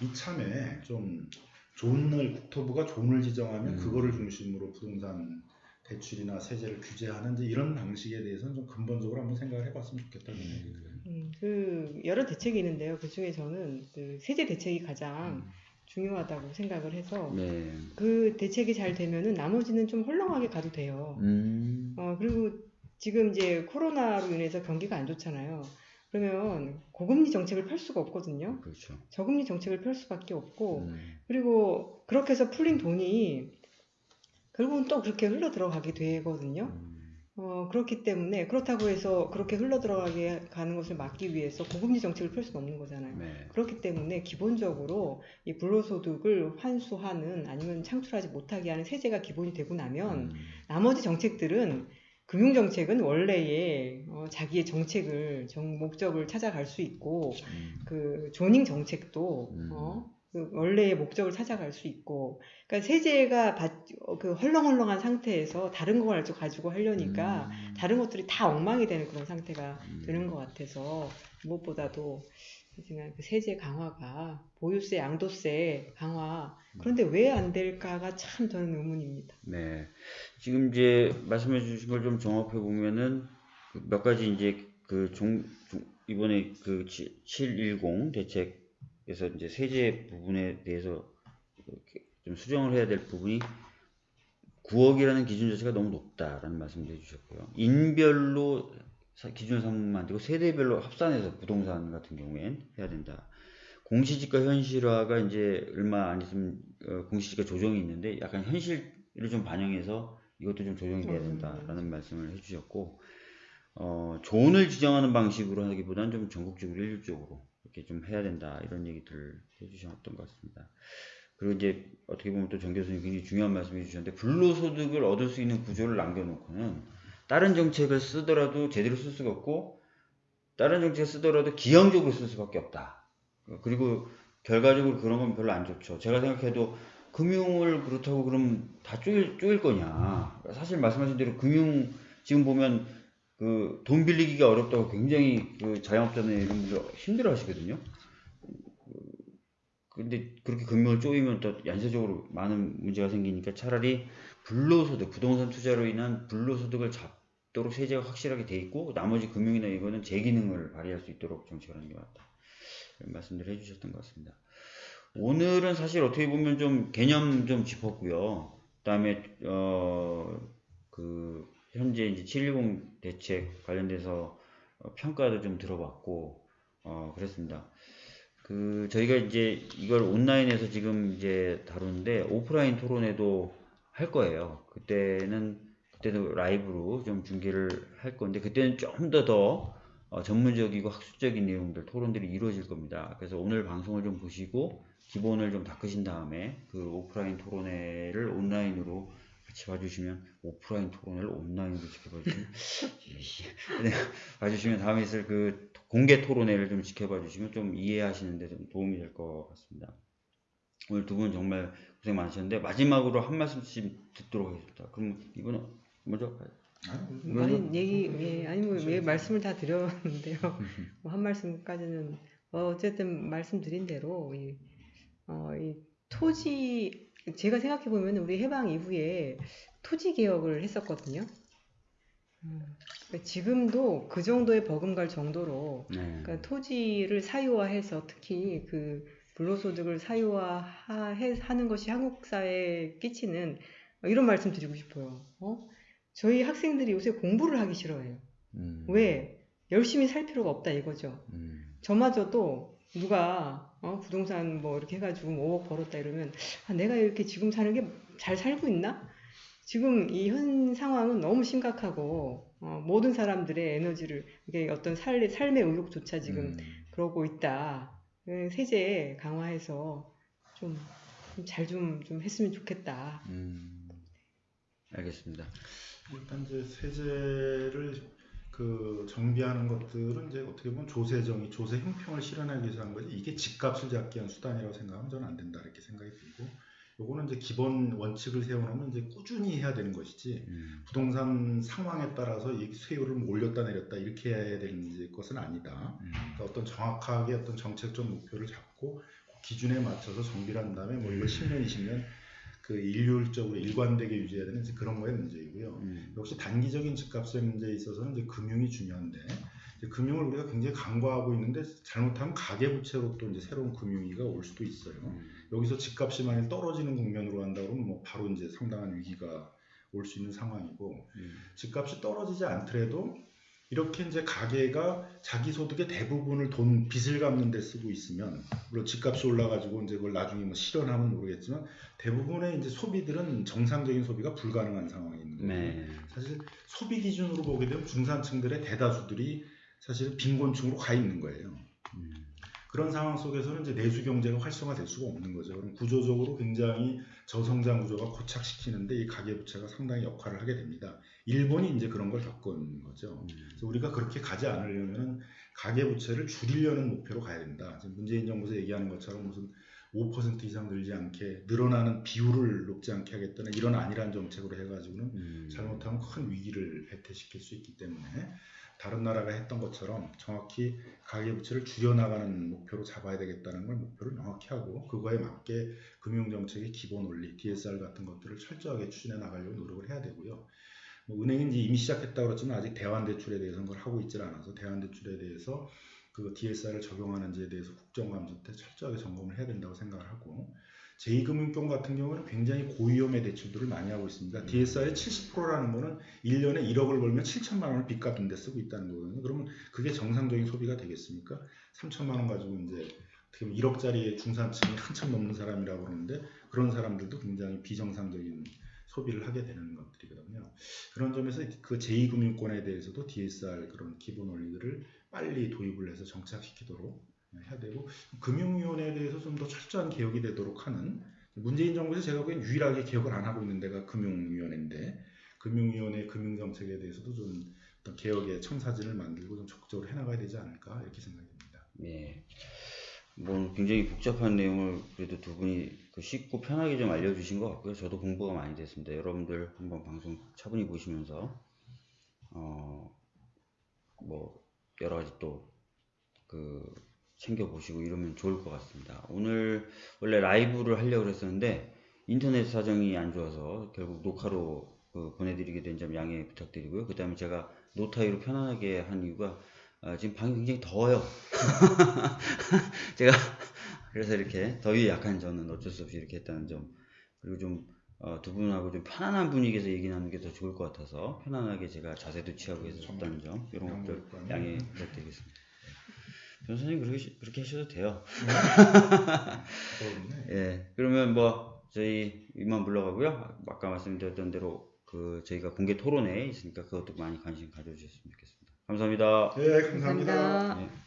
이참에 좀 존을 국토부가 존을 지정하면 음. 그거를 중심으로 부동산 대출이나 세제를 규제하는 이런 방식에 대해서는 좀 근본적으로 한번 생각을 해봤으면 좋겠다는 생각이 들어요. 음, 그 여러 대책이 있는데요. 그 중에 저는 그 세제 대책이 가장 중요하다고 생각을 해서 네. 그 대책이 잘 되면은 나머지는 좀 헐렁하게 가도 돼요. 음. 어, 그리고 지금 이제 코로나로 인해서 경기가 안 좋잖아요. 그러면 고금리 정책을 펼 수가 없거든요. 그렇죠. 저금리 정책을 펼 수밖에 없고 음. 그리고 그렇게 해서 풀린 돈이 결국은 또 그렇게 흘러 들어가게 되거든요. 음. 어, 그렇기 때문에 그렇다고 해서 그렇게 흘러 들어가게 가는 것을 막기 위해서 고금리 정책을 펼 수는 없는 거잖아요. 네. 그렇기 때문에 기본적으로 이 불로소득을 환수하는 아니면 창출하지 못하게 하는 세제가 기본이 되고 나면 음. 나머지 정책들은 금융 정책은 원래의 어, 자기의 정책을 정 목적을 찾아갈 수 있고 음. 그 조닝 정책도 음. 어, 그 원래의 목적을 찾아갈 수 있고 그러니까 세제가 받- 어, 그 헐렁헐렁한 상태에서 다른 걸 가지고 하려니까 음. 다른 것들이 다 엉망이 되는 그런 상태가 음. 되는 것 같아서 무엇보다도 하지만 그 세제 강화가 보유세, 양도세 강화 그런데 왜 안 될까가 참 저는 의문입니다. 네. 지금 이제 말씀해 주신 걸 좀 종합해 보면은 그몇 가지 이제 그 종, 종- 이번에 그 710 대책 에서 이제 세제 부분에 대해서 좀 수정을 해야 될 부분이 9억이라는 기준 자체가 너무 높다라는 말씀을 해주셨고요. 인별로 사- 기준 삼으면 안 되고 세대별로 합산해서 부동산 같은 경우엔 해야 된다. 공시지가 현실화가 이제 얼마 안 있으면 어, 공시지가 조정이 있는데 약간 현실을 좀 반영해서 이것도 좀 조정이 돼야 된다라는 말씀을 해주셨고 어, 존을 지정하는 방식으로 하기보다는 좀 전국적으로 일률적으로 이렇게 좀 해야 된다 이런 얘기들을 해주셨던 것 같습니다. 그리고 이제 어떻게 보면 또 정 교수님 굉장히 중요한 말씀해 주셨는데 불로소득을 얻을 수 있는 구조를 남겨놓고는 다른 정책을 쓰더라도 제대로 쓸 수가 없고 다른 정책을 쓰더라도 기형적으로 쓸 수밖에 없다. 그리고 결과적으로 그런 건 별로 안 좋죠. 제가 생각해도 금융을 그렇다고 그럼 다 쪼일, 쪼일 거냐. 사실 말씀하신 대로 금융 지금 보면 그 돈 빌리기가 어렵다고 굉장히 그 자영업자나 이런 분들 힘들어 하시거든요. 근데 그렇게 금융을 쪼이면 또 연쇄적으로 많은 문제가 생기니까 차라리 불로소득, 부동산 투자로 인한 불로소득을 잡도록 세제가 확실하게 돼 있고 나머지 금융이나 이거는 제 기능을 발휘할 수 있도록 정책을 하는 게 맞다. 이런 말씀들 해주셨던 것 같습니다. 오늘은 사실 어떻게 보면 좀 개념 좀 짚었고요. 그다음에 어 그 현재 이제 710 대책 관련돼서 어, 평가도 좀 들어봤고 어 그랬습니다. 그 저희가 이제 이걸 온라인에서 지금 이제 다루는데 오프라인 토론회도 할 거예요. 그때는 그때도 라이브로 좀 중계를 할 건데 그때는 좀더더 어, 전문적이고 학술적인 내용들 토론들이 이루어질 겁니다. 그래서 오늘 방송을 좀 보시고 기본을 좀 닦으신 다음에 그 오프라인 토론회를 온라인으로 같이 봐주시면 오프라인 토론회를 온라인으로 지켜봐주시면 네, 봐주시면 다음에 있을 그 공개 토론회를 좀 지켜봐 주시면 좀 이해하시는 데 좀 도움이 될 것 같습니다. 오늘 두 분 정말 고생 많으셨는데 마지막으로 한 말씀씩 듣도록 하겠습니다. 그럼 이분은 먼저 아니 얘기 예, 아니 뭐왜 말씀을 다 드렸는데요. 뭐 한 말씀까지는 어, 어쨌든 말씀드린 대로 이, 어, 이 토지 제가 생각해 보면 우리 해방 이후에 토지 개혁을 했었거든요. 음, 그러니까 지금도 그 정도의 버금갈 정도로 네. 그러니까 토지를 사유화해서 특히 그 불로소득을 사유화하는 것이 한국 사회에 끼치는 이런 말씀 드리고 싶어요. 어? 저희 학생들이 요새 공부를 하기 싫어해요. 음, 왜? 열심히 살 필요가 없다 이거죠. 음, 저마저도 누가 어, 부동산 뭐 이렇게 해가지고 뭐 5억 벌었다 이러면 아, 내가 이렇게 지금 사는 게 잘 살고 있나? 지금 이 현 상황은 너무 심각하고 어, 모든 사람들의 에너지를 이게 어떤 살, 삶의 의욕조차 지금 음, 그러고 있다. 그 세제 강화해서 좀잘좀좀 했으면 좋겠다. 음, 알겠습니다. 일단 이제 세제를 그 정비하는 것들은 이제 어떻게 보면 조세정의, 조세 형평을 실현하기 위해서 한 거지 이게 집값을 잡기 위한 수단이라고 생각하면 저는 안 된다 이렇게 생각이 들고 요거는 이제 기본 원칙을 세워놓으면 이제 꾸준히 해야 되는 것이지 음. 부동산 상황에 따라서 이 수요를 뭐 올렸다 내렸다 이렇게 해야 되는 것은 아니다. 음. 그러니까 어떤 정확하게 어떤 정책적 목표를 잡고 그 기준에 맞춰서 정비를 한 다음에 뭐 이걸 10년, 20년 그 일률적으로 일관되게 유지해야 되는 그런 거의 문제이고요. 음. 역시 단기적인 집값의 문제에 있어서는 이제 금융이 중요한데 이제 금융을 우리가 굉장히 강구하고 있는데 잘못하면 가계부채로 또 이제 새로운 금융위기가 올 수도 있어요. 음. 여기서 집값이 만약 떨어지는 국면으로 한다 그러면 뭐 바로 이제 상당한 위기가 올 수 있는 상황이고 음. 집값이 떨어지지 않더라도 이렇게 이제 가게가 자기 소득의 대부분을 돈 빚을 갚는 데 쓰고 있으면 물론 집값이 올라가지고 이제 그걸 나중에 뭐 실현하면 모르겠지만 대부분의 이제 소비들은 정상적인 소비가 불가능한 상황이 있는 거예요. 네. 사실 소비 기준으로 보게 되면 중산층들의 대다수들이 사실 빈곤층으로 가 있는 거예요. 음. 그런 상황 속에서는 이제 내수 경제가 활성화될 수가 없는 거죠. 그럼 구조적으로 굉장히 저성장 구조가 고착시키는데 이 가계부채가 상당히 역할을 하게 됩니다. 일본이 이제 그런 걸 겪은 거죠. 음. 그래서 우리가 그렇게 가지 않으려면 가계부채를 줄이려는 목표로 가야 된다. 지금 문재인 정부에서 얘기하는 것처럼 무슨 5% 이상 늘지 않게 늘어나는 비율을 높지 않게 하겠다는 이런 안일한 정책으로 해가지고는 음. 잘못하면 큰 위기를 배태시킬 수 있기 때문에 다른 나라가 했던 것처럼 정확히 가계부채를 줄여나가는 목표로 잡아야 되겠다는 걸 목표를 명확히 하고 그거에 맞게 금융정책의 기본 원리, DSR 같은 것들을 철저하게 추진해 나가려고 노력을 해야 되고요. 뭐 은행이 이제 이미 시작했다고 그랬지만 아직 대환대출에 대해서는 그걸 하고 있질 않아서 대환대출에 대해서 그 DSR을 적용하는지에 대해서 국정감사 때 철저하게 점검을 해야 된다고 생각을 하고 제2금융권 같은 경우는 굉장히 고위험의 대출들을 많이 하고 있습니다. 음. DSR의 70%라는 거는 1년에 1억을 벌면 7천만 원을 빚 갚는 데 쓰고 있다는 거거든요. 그러면 그게 정상적인 소비가 되겠습니까? 3천만 원 가지고 이제 어떻게 보면 1억짜리 중산층이 한참 넘는 사람이라고 그러는데 그런 사람들도 굉장히 비정상적인 소비를 하게 되는 것들이거든요. 그런 점에서 그 제2금융권에 대해서도 DSR 그런 기본 원리들을 빨리 도입을 해서 정착시키도록 해야 되고 금융위원회에 대해서 좀 더 철저한 개혁이 되도록 하는 문재인 정부에서 제가 보기엔 유일하게 개혁을 안 하고 있는 데가 금융위원회인데 금융위원회 금융정책에 대해서도 좀 어떤 개혁의 청사진을 만들고 좀 적극적으로 해나가야 되지 않을까 이렇게 생각이 듭니다. 예. 뭐 굉장히 복잡한 내용을 그래도 두 분이 그 쉽고 편하게 좀 알려주신 것 같고요. 저도 공부가 많이 됐습니다. 여러분들 한번 방송 차분히 보시면서 어 뭐 여러 가지 또그 챙겨 보시고 이러면 좋을 것 같습니다. 오늘 원래 라이브를 하려고 그랬었는데 인터넷 사정이 안 좋아서 결국 녹화로 그 보내드리게 된 점 양해 부탁드리고요. 그 다음에 제가 노타이로 편안하게 한 이유가 아, 지금 방이 굉장히 더워요. 제가 그래서 이렇게 더위에 약한 저는 어쩔 수 없이 이렇게 했다는 점 그리고 좀 어, 두 분하고 좀 편안한 분위기에서 얘기 나누는 게 더 좋을 것 같아서 편안하게 제가 자세도 취하고 해서 줬다는 점 이런 것들 양해 부탁드리겠습니다. 변호사님 그렇게, 시- 그렇게 하셔도 돼요. 예, 그러면 뭐 저희 이만 물러가고요. 아까 말씀드렸던 대로 그 저희가 공개 토론회 있으니까 그것도 많이 관심 가져주셨으면 좋겠습니다. 감사합니다. 네, 감사합니다. 감사합니다. 예.